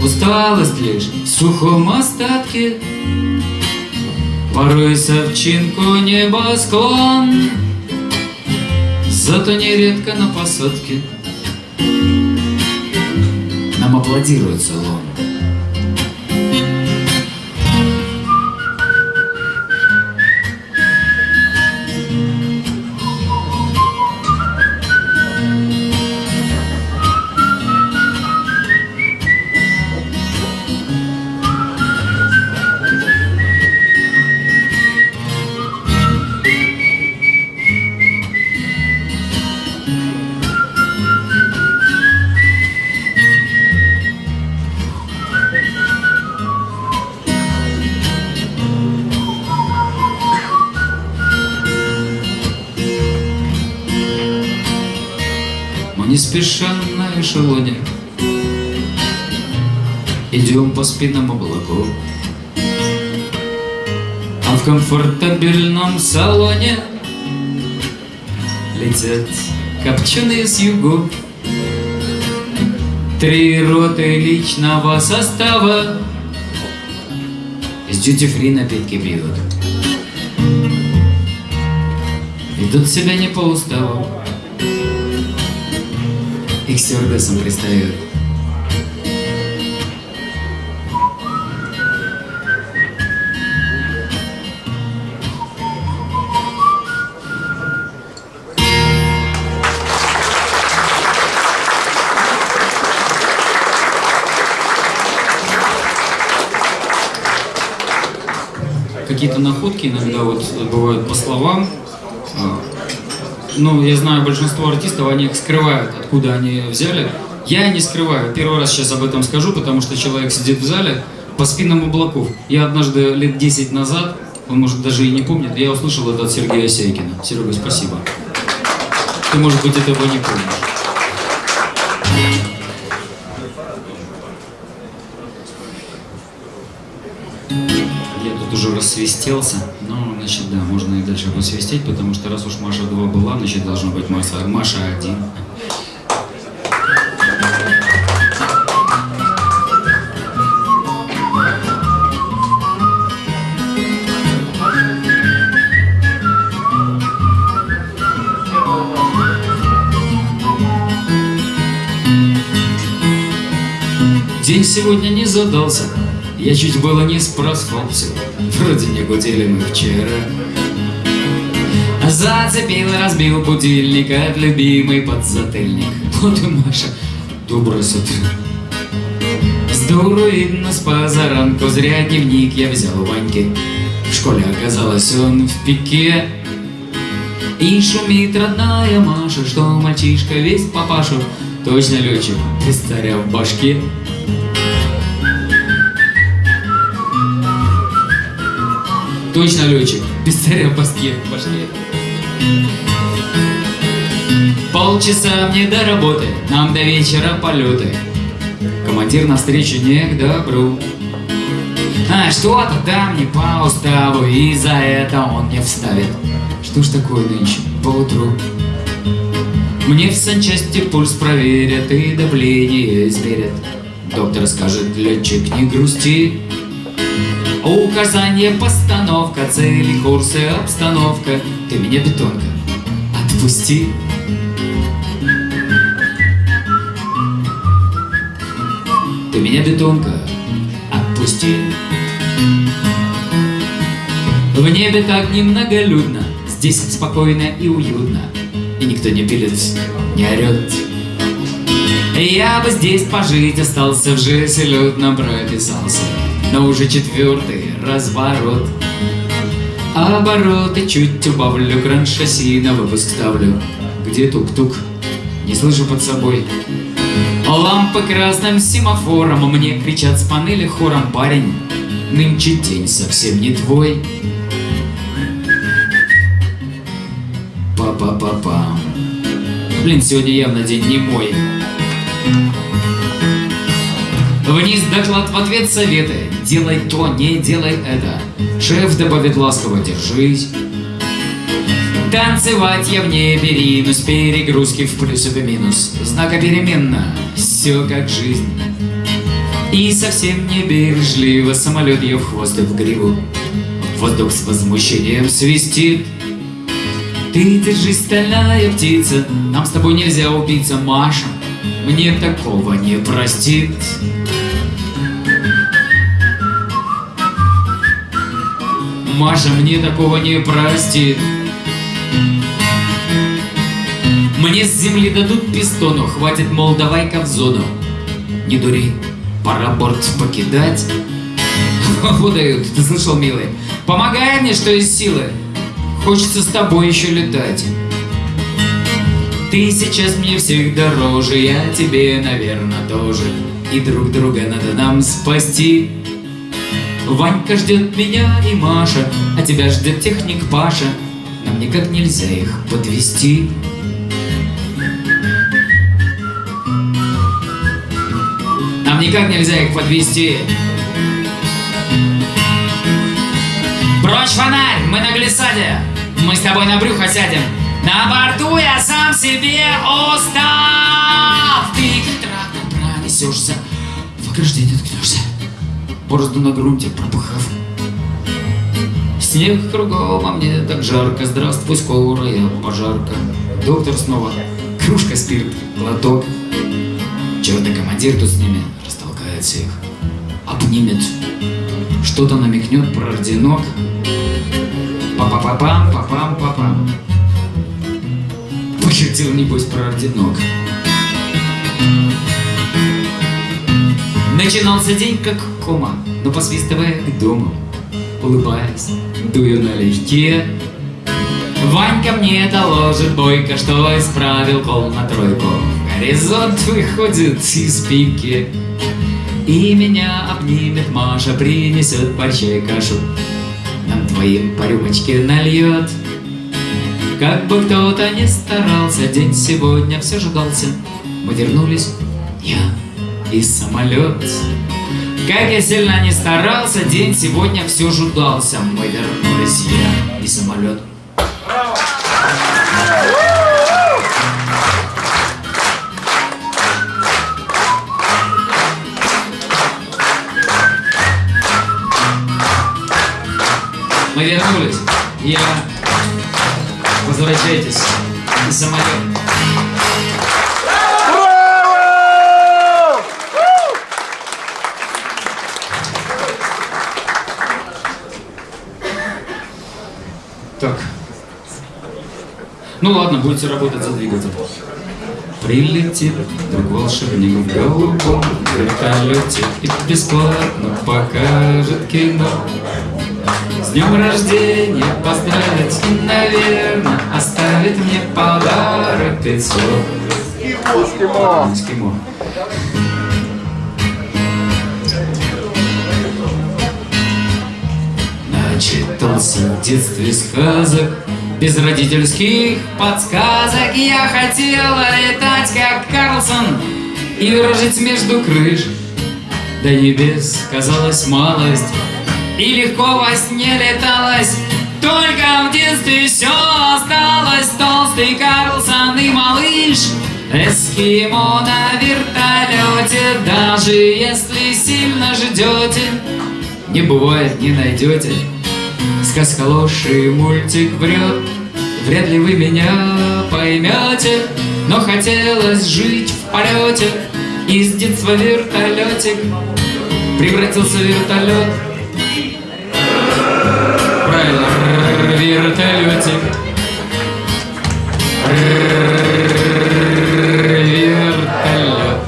Усталость лишь в сухом остатке. Порой совчинку небосклон. Зато нередко на посадке. Нам аплодирует салон эшелоне. Идем по спинам облаков. А в комфортабельном салоне Летят копченые с югов Три роты личного состава Из дьюти-фри напитки пьют Ведут себя не по уставу стюардессам пристают. Какие-то находки иногда вот бывают по словам. Ну, я знаю, большинство артистов, они их скрывают, откуда они взяли. Я не скрываю. Первый раз сейчас об этом скажу, потому что человек сидит в зале по спинам облаков. Я однажды лет 10 назад, он может даже и не помнит, я услышал это от Сергея Осейкина. Серега, спасибо. Ты, может быть, этого не помнишь. Я тут уже рассвистелся. Ну, значит, да, можно и дальше посвистеть, потому что раз уж Маша 2 была, значит, должна быть Маша, Маша 1. День сегодня не задался, я чуть было не проспался. Вроде не гудели мы вчера. Зацепил и разбил будильник от любимый подзатыльник. Вот и Маша, доброе с утра. Здорово видно с зря дневник я взял у Ваньки. В школе оказалось он в пике. И шумит родная Маша, что мальчишка весь папашу. Точно летчик, царя в башке. Точно летчик, без царя в башке. Полчаса мне до работы, нам до вечера полеты. Командир навстречу не к добру. А что-то там не по уставу, и за это он не вставит. Что ж такое нынче поутру? Мне в санчасти пульс проверят и давление измерят. Доктор скажет, летчик, не грусти. Указание, постановка, цели, курсы, обстановка. Ты меня, бетонка, отпусти. Ты меня, бетонка, отпусти. В небе так немноголюдно, здесь спокойно и уютно, и никто не пилит, не орет. Я бы здесь пожить остался, в жизнь лютно прописался, но уже четвертый разворот. Обороты чуть убавлю, кран шасси на выпуск ставлю. Где тук-тук? Не слышу под собой. Лампы красным семафором Мне кричат с панели хором Парень, нынче день совсем не твой Па-па-па-пам Блин, сегодня явно день не мой Вниз доклад в ответ советы Делай то, не делай это Шеф добавит ласково, держись Танцевать я в небе ринусь, перегрузки в плюс и в минус. Знакопеременно, все как жизнь. И совсем не бережливо самолет я в хвост и в гриву. Воздух с возмущением свистит. Ты держись, стальная птица, нам с тобой нельзя убиться, Маша. Мне такого не простит. Маша мне такого не простит. Мне с земли дадут пистону, хватит, мол, давай-ка в зону. Не дури, пора борт покидать. Выдают, ты слышал, милый? Помогай мне, что из силы. Хочется с тобой еще летать. Ты сейчас мне всех дороже, я тебе, наверное, тоже. И друг друга надо нам спасти. Ванька ждет меня и Маша, а тебя ждет техник Паша. Нам никак нельзя их подвести. Нам никак нельзя их подвести. Прочь фонарь, мы на глиссаде. Мы с тобой на брюхо сядем. На борту я сам себе устав. Ты как трактор пронесешься, в ограждение. Борозду на грунте пропыхав. Снег кругом, а мне так жарко. Здравствуй, скорая пожарка. Доктор снова. Кружка спирт, глоток. Чего-то командир тут с ними растолкает всех. Обнимет. Что-то намекнет про орденок. Па-па-па-пам, па-пам-па-пам. Пошутил, небось, про орденок. Начинался день как кома, но посвистывая к дому, улыбаясь, дую налегке. Ванька мне доложит бойко, что исправил кол на тройку. Горизонт выходит из пики. И меня обнимет Маша, принесет борщей кашу. Нам двоим по рюмочке нальет. Как бы кто-то не старался, день сегодня все ждался. Мы вернулись, я и самолет. Как я сильно не старался, день сегодня все ждался. Мы вернулись, я и самолет. Мы вернулись. Я... Возвращайтесь. И самолет. Так. Ну ладно, будете работать за двигатель. Прилетит друг волшебник в голубом вертолете И бесплатно покажет кино. С днем рождения поздравить и, наверное, оставит мне подарок пятьсот. Эскимо. Эскимо. Начитался в детстве сказок Без родительских подсказок Я хотела летать, как Карлсон И выражить между крыш. До небес казалась малость И легко во сне леталось. Только в детстве все осталось. Толстый Карлсон и малыш Эскимо на вертолете Даже если сильно ждете Не бывает, не найдете Сказка ложь и мультик врет. Вряд ли вы меня поймете Но хотелось жить в полете. Из детства вертолетик Превратился в вертолет. Правильно, вертолетик. Вертолет.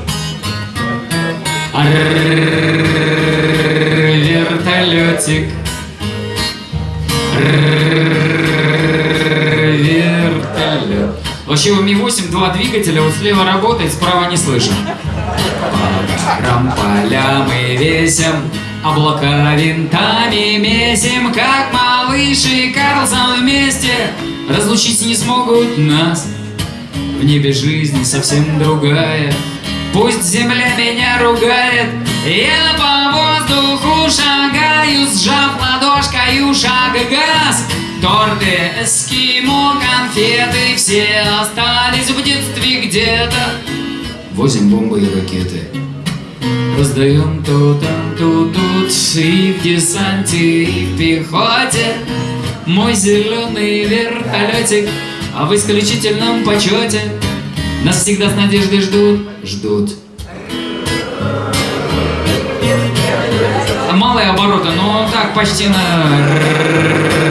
Вертолетик У Ми-8 два двигателя, вот слева работает, справа не слышно. По полям и весям, облака винтами месим, как малыш и Карлсон вместе. Разлучить не смогут нас, в небе жизнь совсем другая. Пусть земля меня ругает, я по воздуху шагаю, сжав ладошкою шаг газ. Торты, эскимо, конфеты Все остались в детстве где-то Возим бомбы и ракеты. Раздаем то там, то тут И в десанте, и в пехоте Мой зеленый вертолетик А в исключительном почете Нас всегда с надеждой ждут Ждут. Малые обороты, но так почти на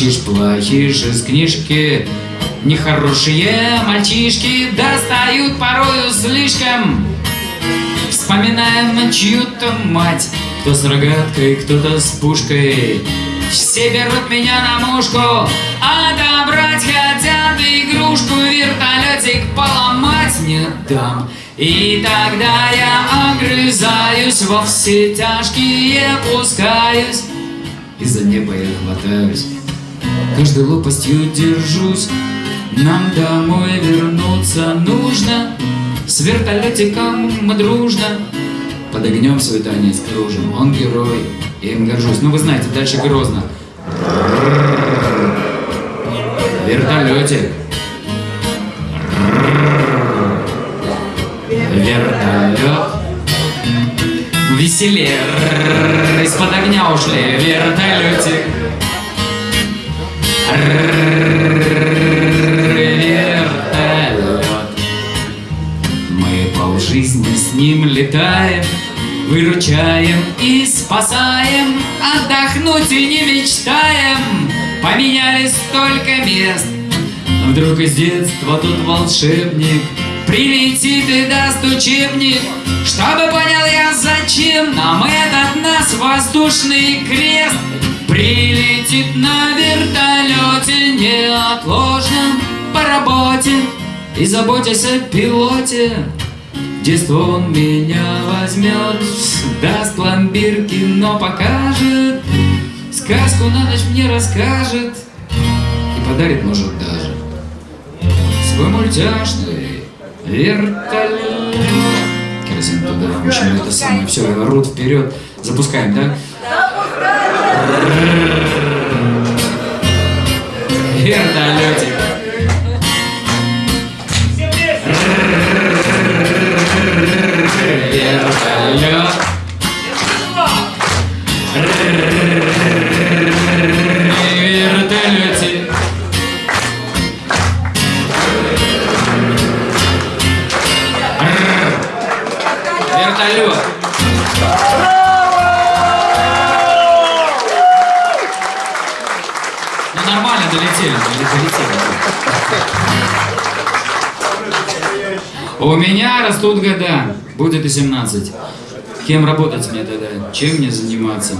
Как мальчиш плохиш из книжки. Нехорошие мальчишки достают порою слишком Вспоминаем чью-то мать Кто с рогаткой, кто-то с пушкой Все берут меня на мушку Отобрать хотят игрушку Вертолетик поломать не дам И тогда я огрызаюсь Во все тяжкие пускаюсь И за небо я хватаюсь. Каждой лопастью держусь Нам домой вернуться нужно С вертолетиком мы дружно Под огнем свой танец кружим. Он герой. Я им горжусь. Ну вы знаете, дальше грозно. Вертолетик. Вертолет Веселее Из-под огня ушли Вертолетик Вертолет Мы полжизни с ним летаем Выручаем и спасаем. Отдохнуть и не мечтаем Поменяли столько мест. Вдруг из детства тут волшебник Прилетит и даст учебник. Чтобы понял я, зачем нам этот нас воздушный крест Прилетит на вертолете неотложном по работе И заботясь о пилоте Детство он меня возьмет Даст пломбир, кино покажет Сказку на ночь мне расскажет И подарит, может, даже. Свой мультяшный вертолет Керосин туда. Общем, это самое. Все, рут вперед. Запускаем, да? Вертолетик Все вместе. Вертолет растут года, будет и 17. Кем работать мне тогда? Чем мне заниматься?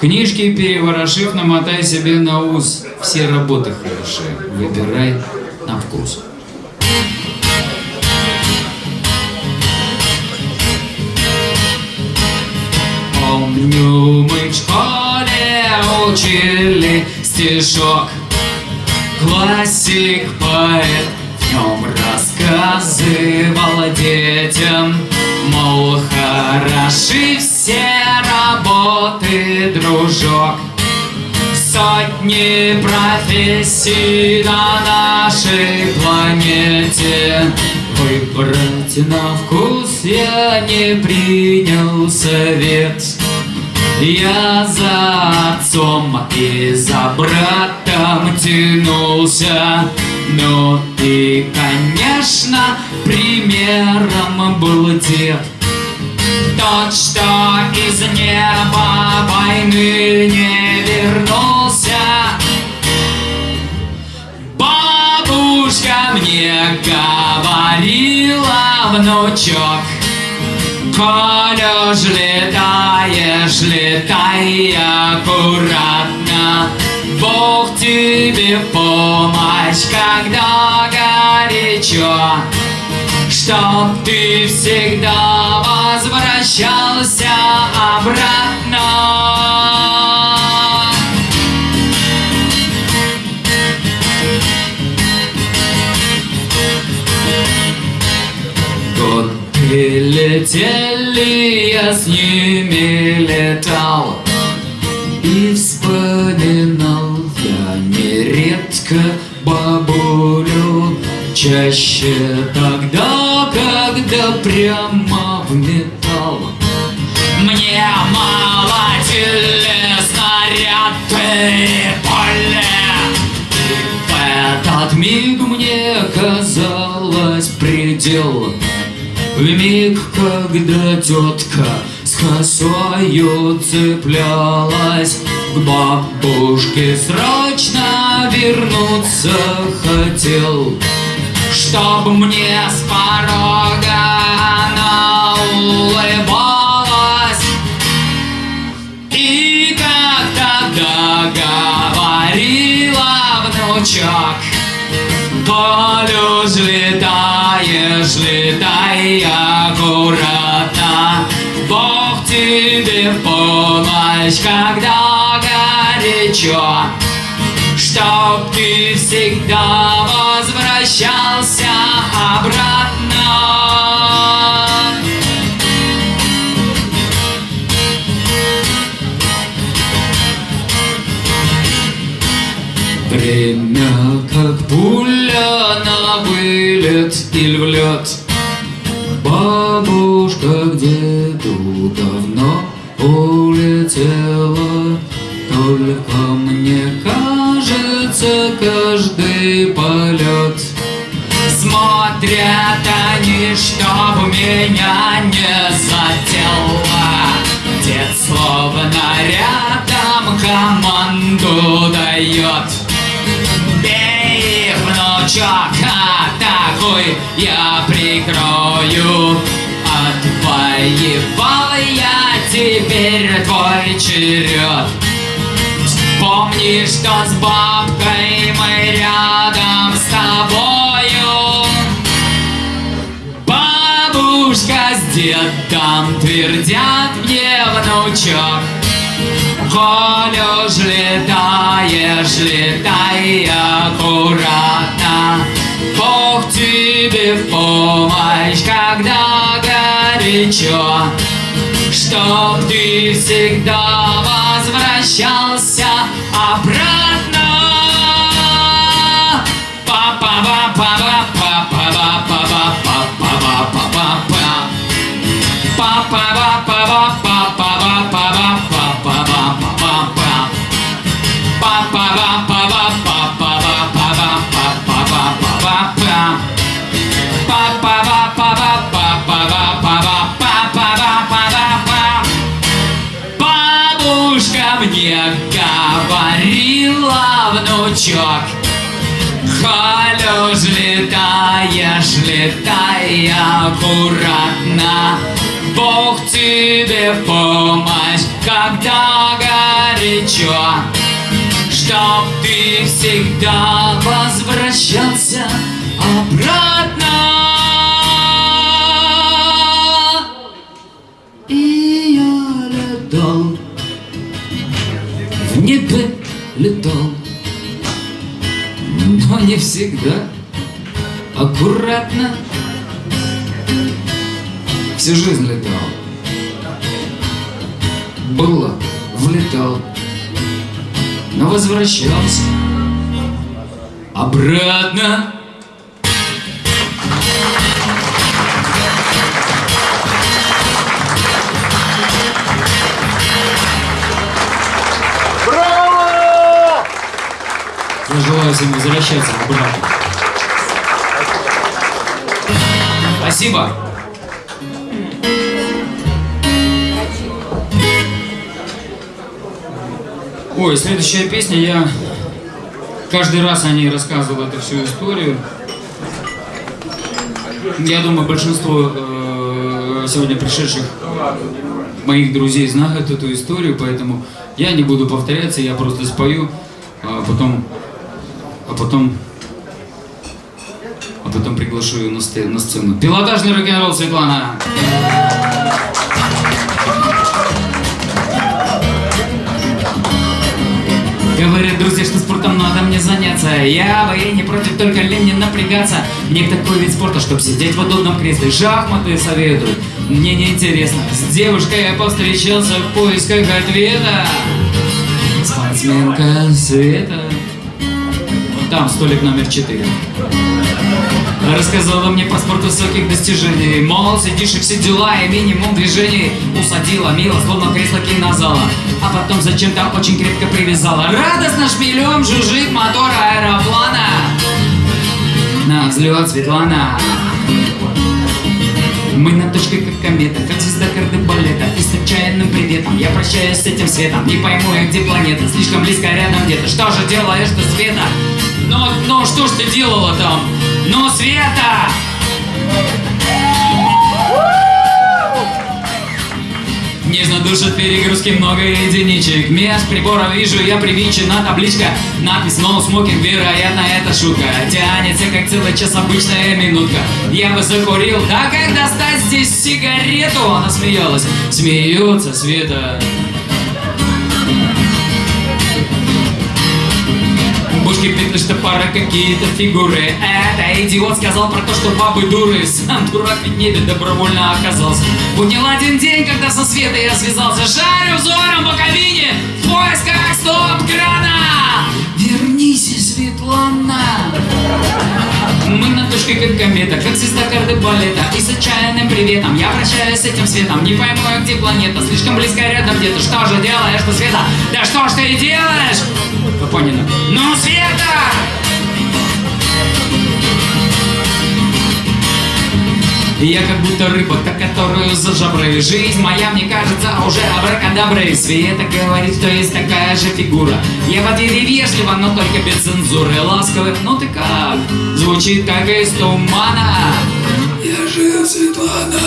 Книжки переворошив, намотай себе на ус. Все работы хороши. Выбирай на вкус. Помню, мы в школе учили стишок Классик поэт рассказывал детям Мол, хороши все работы, дружок. Сотни профессий на нашей планете. Выбрать на вкус я не принял совет. Я за отцом и за братом тянулся Но ты, конечно, примером был дед Тот, что из неба войны не вернулся Бабушка мне говорила, внучок Коль уж летаешь, летай аккуратно Бог тебе в помощь, когда горячо, Чтоб ты всегда возвращался обратно. Годы летели, я с ними летал, Чаще тогда, когда прямо в металл. Мне мало снаряды поле И в этот миг мне казалось предел. В миг, когда тетка с косою цеплялась К бабушке срочно вернуться хотел Чтоб мне с порога она улыбалась. И как тогда говорила внучок Полюж летаешь, летай аккуратно Бог тебе в помощь, когда горячо Чтоб ты всегда возвращался обратно. Время как пуля на вылет или в лед Бабушка деду давно улетела Только кажется каждый полет. Смотрят они, чтоб меня не задело Дед словно рядом команду дает. Бей, внучок, а такой я прикрою. Отвоевал я теперь твой черед Помни, что с бабкой мы рядом с тобою? Бабушка с дедом твердят мне, внучок. Коль уж летай аккуратно. Бог тебе в помощь, когда горячо. Чтоб ты всегда возвращался обратно. Бабушка мне говорила, внучок, Коль уж летаешь, летай аккуратно. Бог тебе в помощь, когда горячо Чтоб ты всегда возвращался обратно летал но не всегда аккуратно Всю жизнь летал. Было, влетал Но возвращался Обратно Я желаю всем возвращаться обратно. Спасибо Ой, следующая песня, я каждый раз о ней рассказывал эту всю историю. Я думаю, большинство э, сегодня пришедших моих друзей знают эту историю, поэтому я не буду повторяться, я просто спою, а потом, потом, а потом приглашу ее на, на сцену. Пилотажный рок-н-ролл Светлана. Говорят друзья, что спортом надо мне заняться. Я бы и не против, только лень не напрягаться. Мне такой вид спорта, чтоб сидеть в удобном кресле? Шахматы советуют, мне не интересно С девушкой я повстречался в поисках ответа. Спортсменка Света Там столик номер четыре. Рассказала мне про спорт высоких достижений. Мол, сидишь и все дела, и минимум движений. Усадила мило, словно кресло кинозала. А потом зачем-то очень крепко привязала. Радостно шпилем жужжит мотор аэроплана. На взлет Светлана. Мы на точке как комета, как звезда кардебалета. И с отчаянным приветом я прощаюсь с этим светом. Не пойму я, где планета, слишком близко рядом где-то. Что же делаешь ты, Света? Ну, ну, что ж ты делала там? Ну, Света! Нежно душат перегрузки, много единичек Мест прибора вижу, я привинчена табличка Надпись «No smoking», вероятно, это шутка Тянется, как целый час обычная минутка Я бы закурил, да как достать здесь сигарету? Она смеялась, смеется Света Бушки петли, что пара какие-то фигуры. Это идиот сказал про то, что бабы дуры. Сам дурак ведь небе добровольно оказался. Понял один день, когда со Светой я связался. Шарю взором по кабине В поисках стоп-крана. Вернись, Светлана мы на точке как комета, как звезда карты балета И с отчаянным приветом я прощаюсь с этим светом Не пойму я, где планета, слишком близко рядом где-то Что же делаешь ты, Света? Да что ж ты делаешь? Капонина Ну, Света! Я как будто рыба, которую за жабры Жизнь моя, мне кажется, уже абракадаброй Света говорит, что есть такая же фигура. Я в ответе вежливо, но только без цензуры. Ласковых, ну ты как? Звучит как из тумана. Я жив, Светлана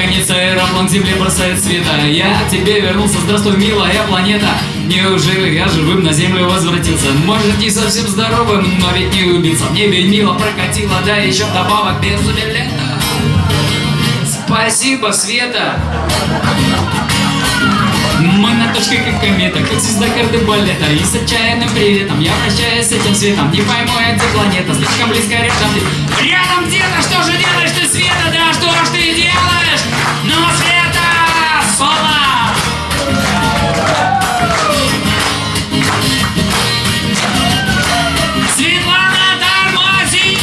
Наконец аэроплан к земле бросает света. Я к тебе вернулся, здравствуй, милая планета. Неужели я живым на землю возвратился? Может, не совсем здоровым, но ведь не убийца. В небе мило прокатило, да еще вдобавок без билета Спасибо, Света! Мы на точке как комета, как звезда карты балета. И с отчаянным приветом я прощаюсь с этим светом. Не пойму где планета, слишком близко рядом. Ты Рядом где-то, что же делаешь ты, Света? Делаешь? Ну, Света! Соло! Светлана, тормози!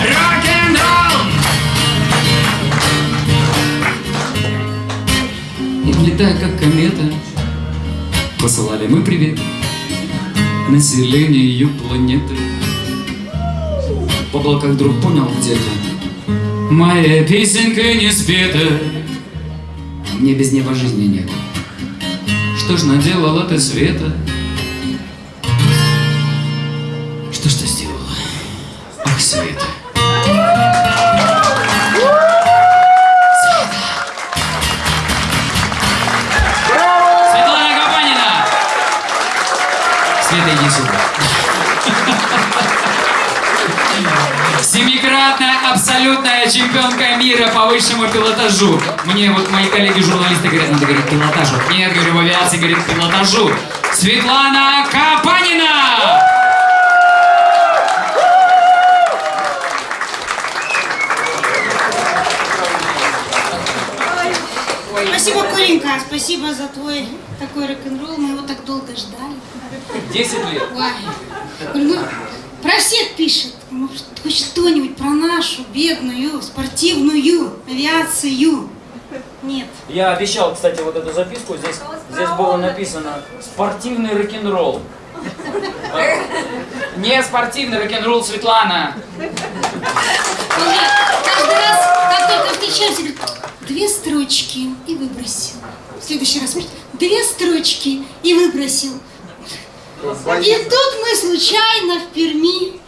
Рок-н-ролл! И влетая как комета, посылали мы привет населению планеты. В облаках вдруг понял где-то, моя песенка не спета, мне без неба жизни нет. Что ж наделала ты, Света? Абсолютная чемпионка мира по высшему пилотажу. Мне вот мои коллеги-журналисты говорят, надо говорить пилотажу. Нет, говорю, в авиации говорит пилотажу. Светлана Капанина! Спасибо, Коленька, спасибо за твой такой рок-н-ролл. Мы его так долго ждали. 10 лет. Ой. Ну, про всех пишет. Может, хоть что-нибудь про нашу бедную спортивную авиацию. Нет. Я обещал, кстати, вот эту записку. Здесь, здесь было написано «Спортивный рок-н-ролл». Не спортивный рок-н-ролл, Светлана. Каждый раз, как только встречаемся, говорит, две строчки и выбросил. В следующий раз две строчки и выбросил. И тут мы случайно в Перми.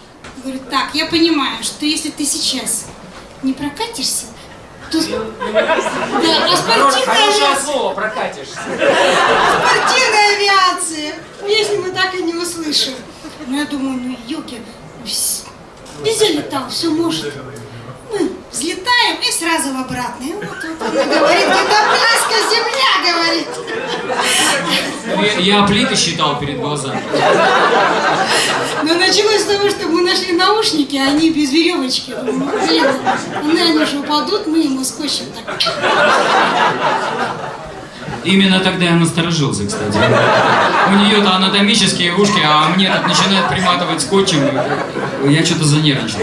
Говорю, так, я понимаю, что если ты сейчас не прокатишься, то... Да, а спортивная авиация, слово, прокатишься. спортивная авиация, песню мы так и не услышим. Ну, я думаю, ну, елки, Везде летал, все может. Взлетаем и сразу в обратно. И вот, вот она говорит, где-то близко земля, говорит. Я, я плиты считал перед глазами. Но началось с того, что мы нашли наушники, а они без веревочки. Блин, они же упадут, мы ему скотчем так. Именно тогда я насторожился, кстати. У нее-то анатомические ушки, а мне тут начинает приматывать скотчем. Я что-то занервничал.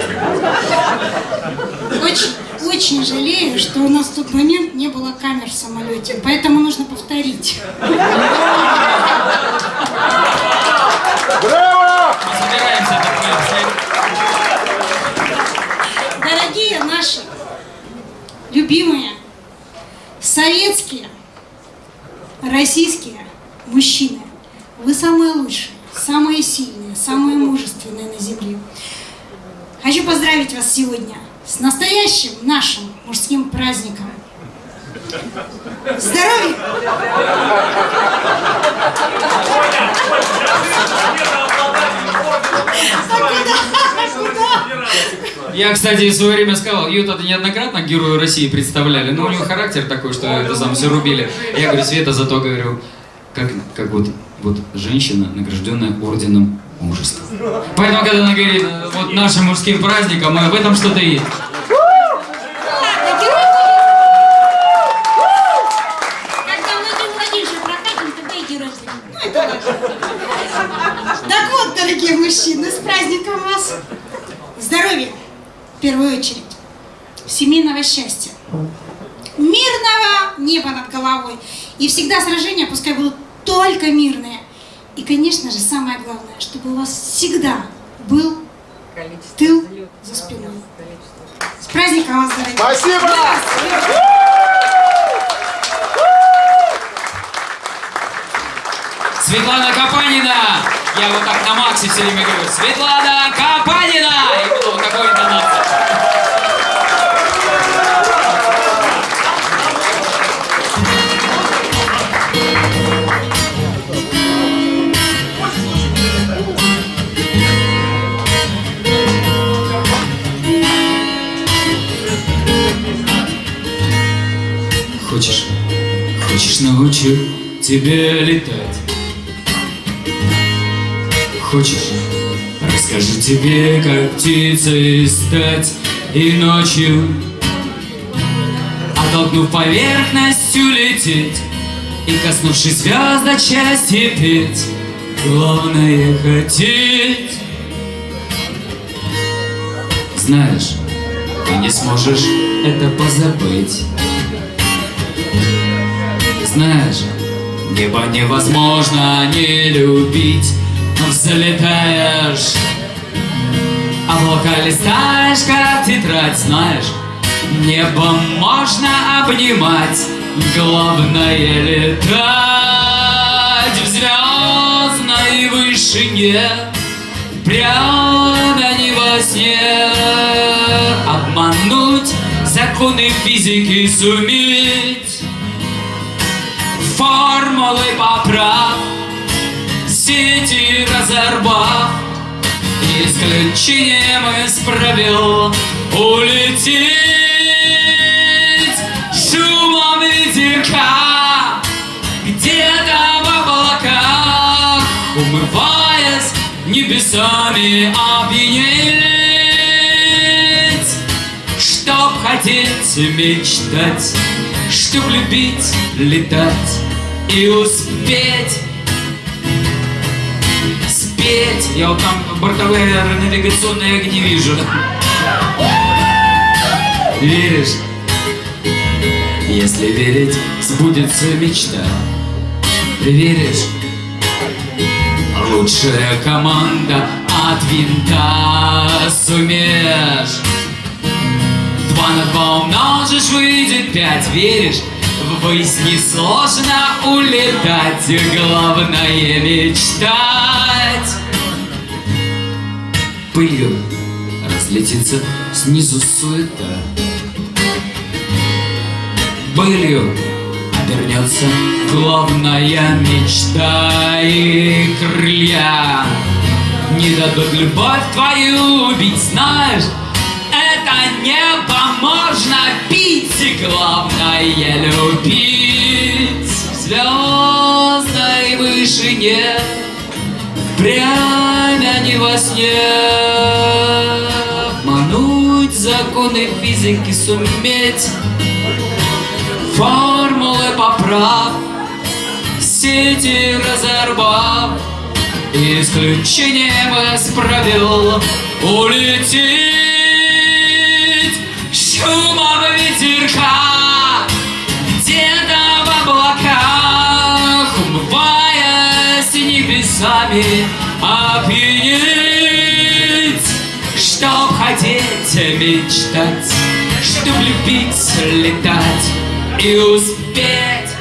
Очень, очень жалею, что у нас в тот момент не было камер в самолете, поэтому нужно повторить. Браво! Дорогие наши, любимые, советские, российские мужчины, вы самые лучшие, самые сильные, самые мужественные на земле. Хочу поздравить вас сегодня с настоящим нашим мужским праздником. Здоровья! Я, кстати, в свое время сказал, ее тогда неоднократно герою России представляли, но у него характер такой, что это сам все рубили. Я говорю, Света, зато говорю, как, как вот, вот женщина, награжденная орденом мужества. Поэтому, когда она говорит, вот нашим мужским праздником, в этом что-то есть. Ну. Так вот, дорогие мужчины, с праздником вас! Здоровья, в первую очередь, семейного счастья, мирного неба над головой. И всегда сражения пускай будут только мирные. И, конечно же, самое главное, чтобы у вас всегда был тыл за спиной. С праздником вас, дорогие! Спасибо! Светлана Капанина! Я вот так на Максе все время говорю. Светлана Капанина! И буду вот такой интонацией. Научу тебя летать? Хочешь, расскажу тебе, как птицей стать и ночью, оттолкнув поверхностью лететь и коснувшись звезд счастья петь. Главное хотеть. Знаешь, ты не сможешь это позабыть. Знаешь, небо невозможно не любить, взлетаешь, облака листаешь, как тетрадь, знаешь, небо можно обнимать, главное летать в звездной вышине, прямо не во сне, обмануть законы физики суметь формулы поправ, сети разорвав, исключением из правил улететь. Шумом ветерка где-то в облаках, умываясь небесами опьянеть, чтоб хотеть мечтать, чтоб любить летать и успеть спеть. Я вот там бортовые навигационные огни вижу. Веришь? Если верить, сбудется мечта. Веришь? Лучшая команда от винта сумеешь. Два на два умножишь, выйдет пять, веришь? Ввысь несложно улетать, главное мечтать. Пылью разлетится снизу суета. Былью обернется главная мечта и крылья. Не дадут любовь твою убить, знаешь Это небо можно пить И главное любить. Звездной вышине Прямо не во сне. Обмануть законы физики суметь Формулы поправ Сети разорвав. Исключением из правил Улететь Шумом ветерка Где-то в облаках Умываясь небесами Опьянеть Чтоб хотеть мечтать Чтоб любить летать И успеть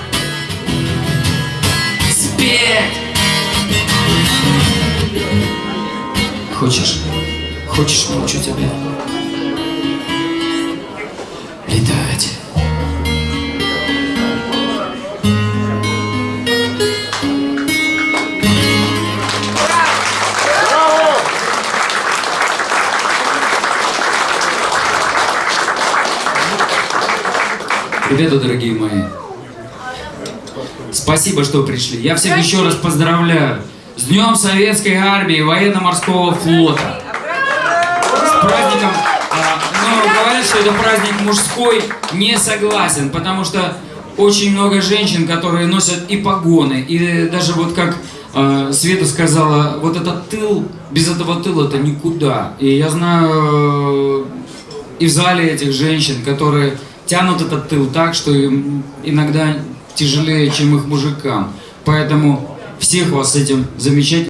Спеть Хочешь? Хочешь, научу тебя? Ребята, дорогие мои, спасибо, что пришли. Я всех еще раз поздравляю с Днем Советской Армии и Военно-Морского Флота. С праздником, а, но говорят, что это праздник мужской, не согласен, потому что очень много женщин, которые носят и погоны, и даже вот как э, Света сказала, вот этот тыл, без этого тыла это никуда. И я знаю э, и в зале этих женщин, которые тянут этот тыл так, что им иногда тяжелее, чем их мужикам. Поэтому всех вас с этим замечательным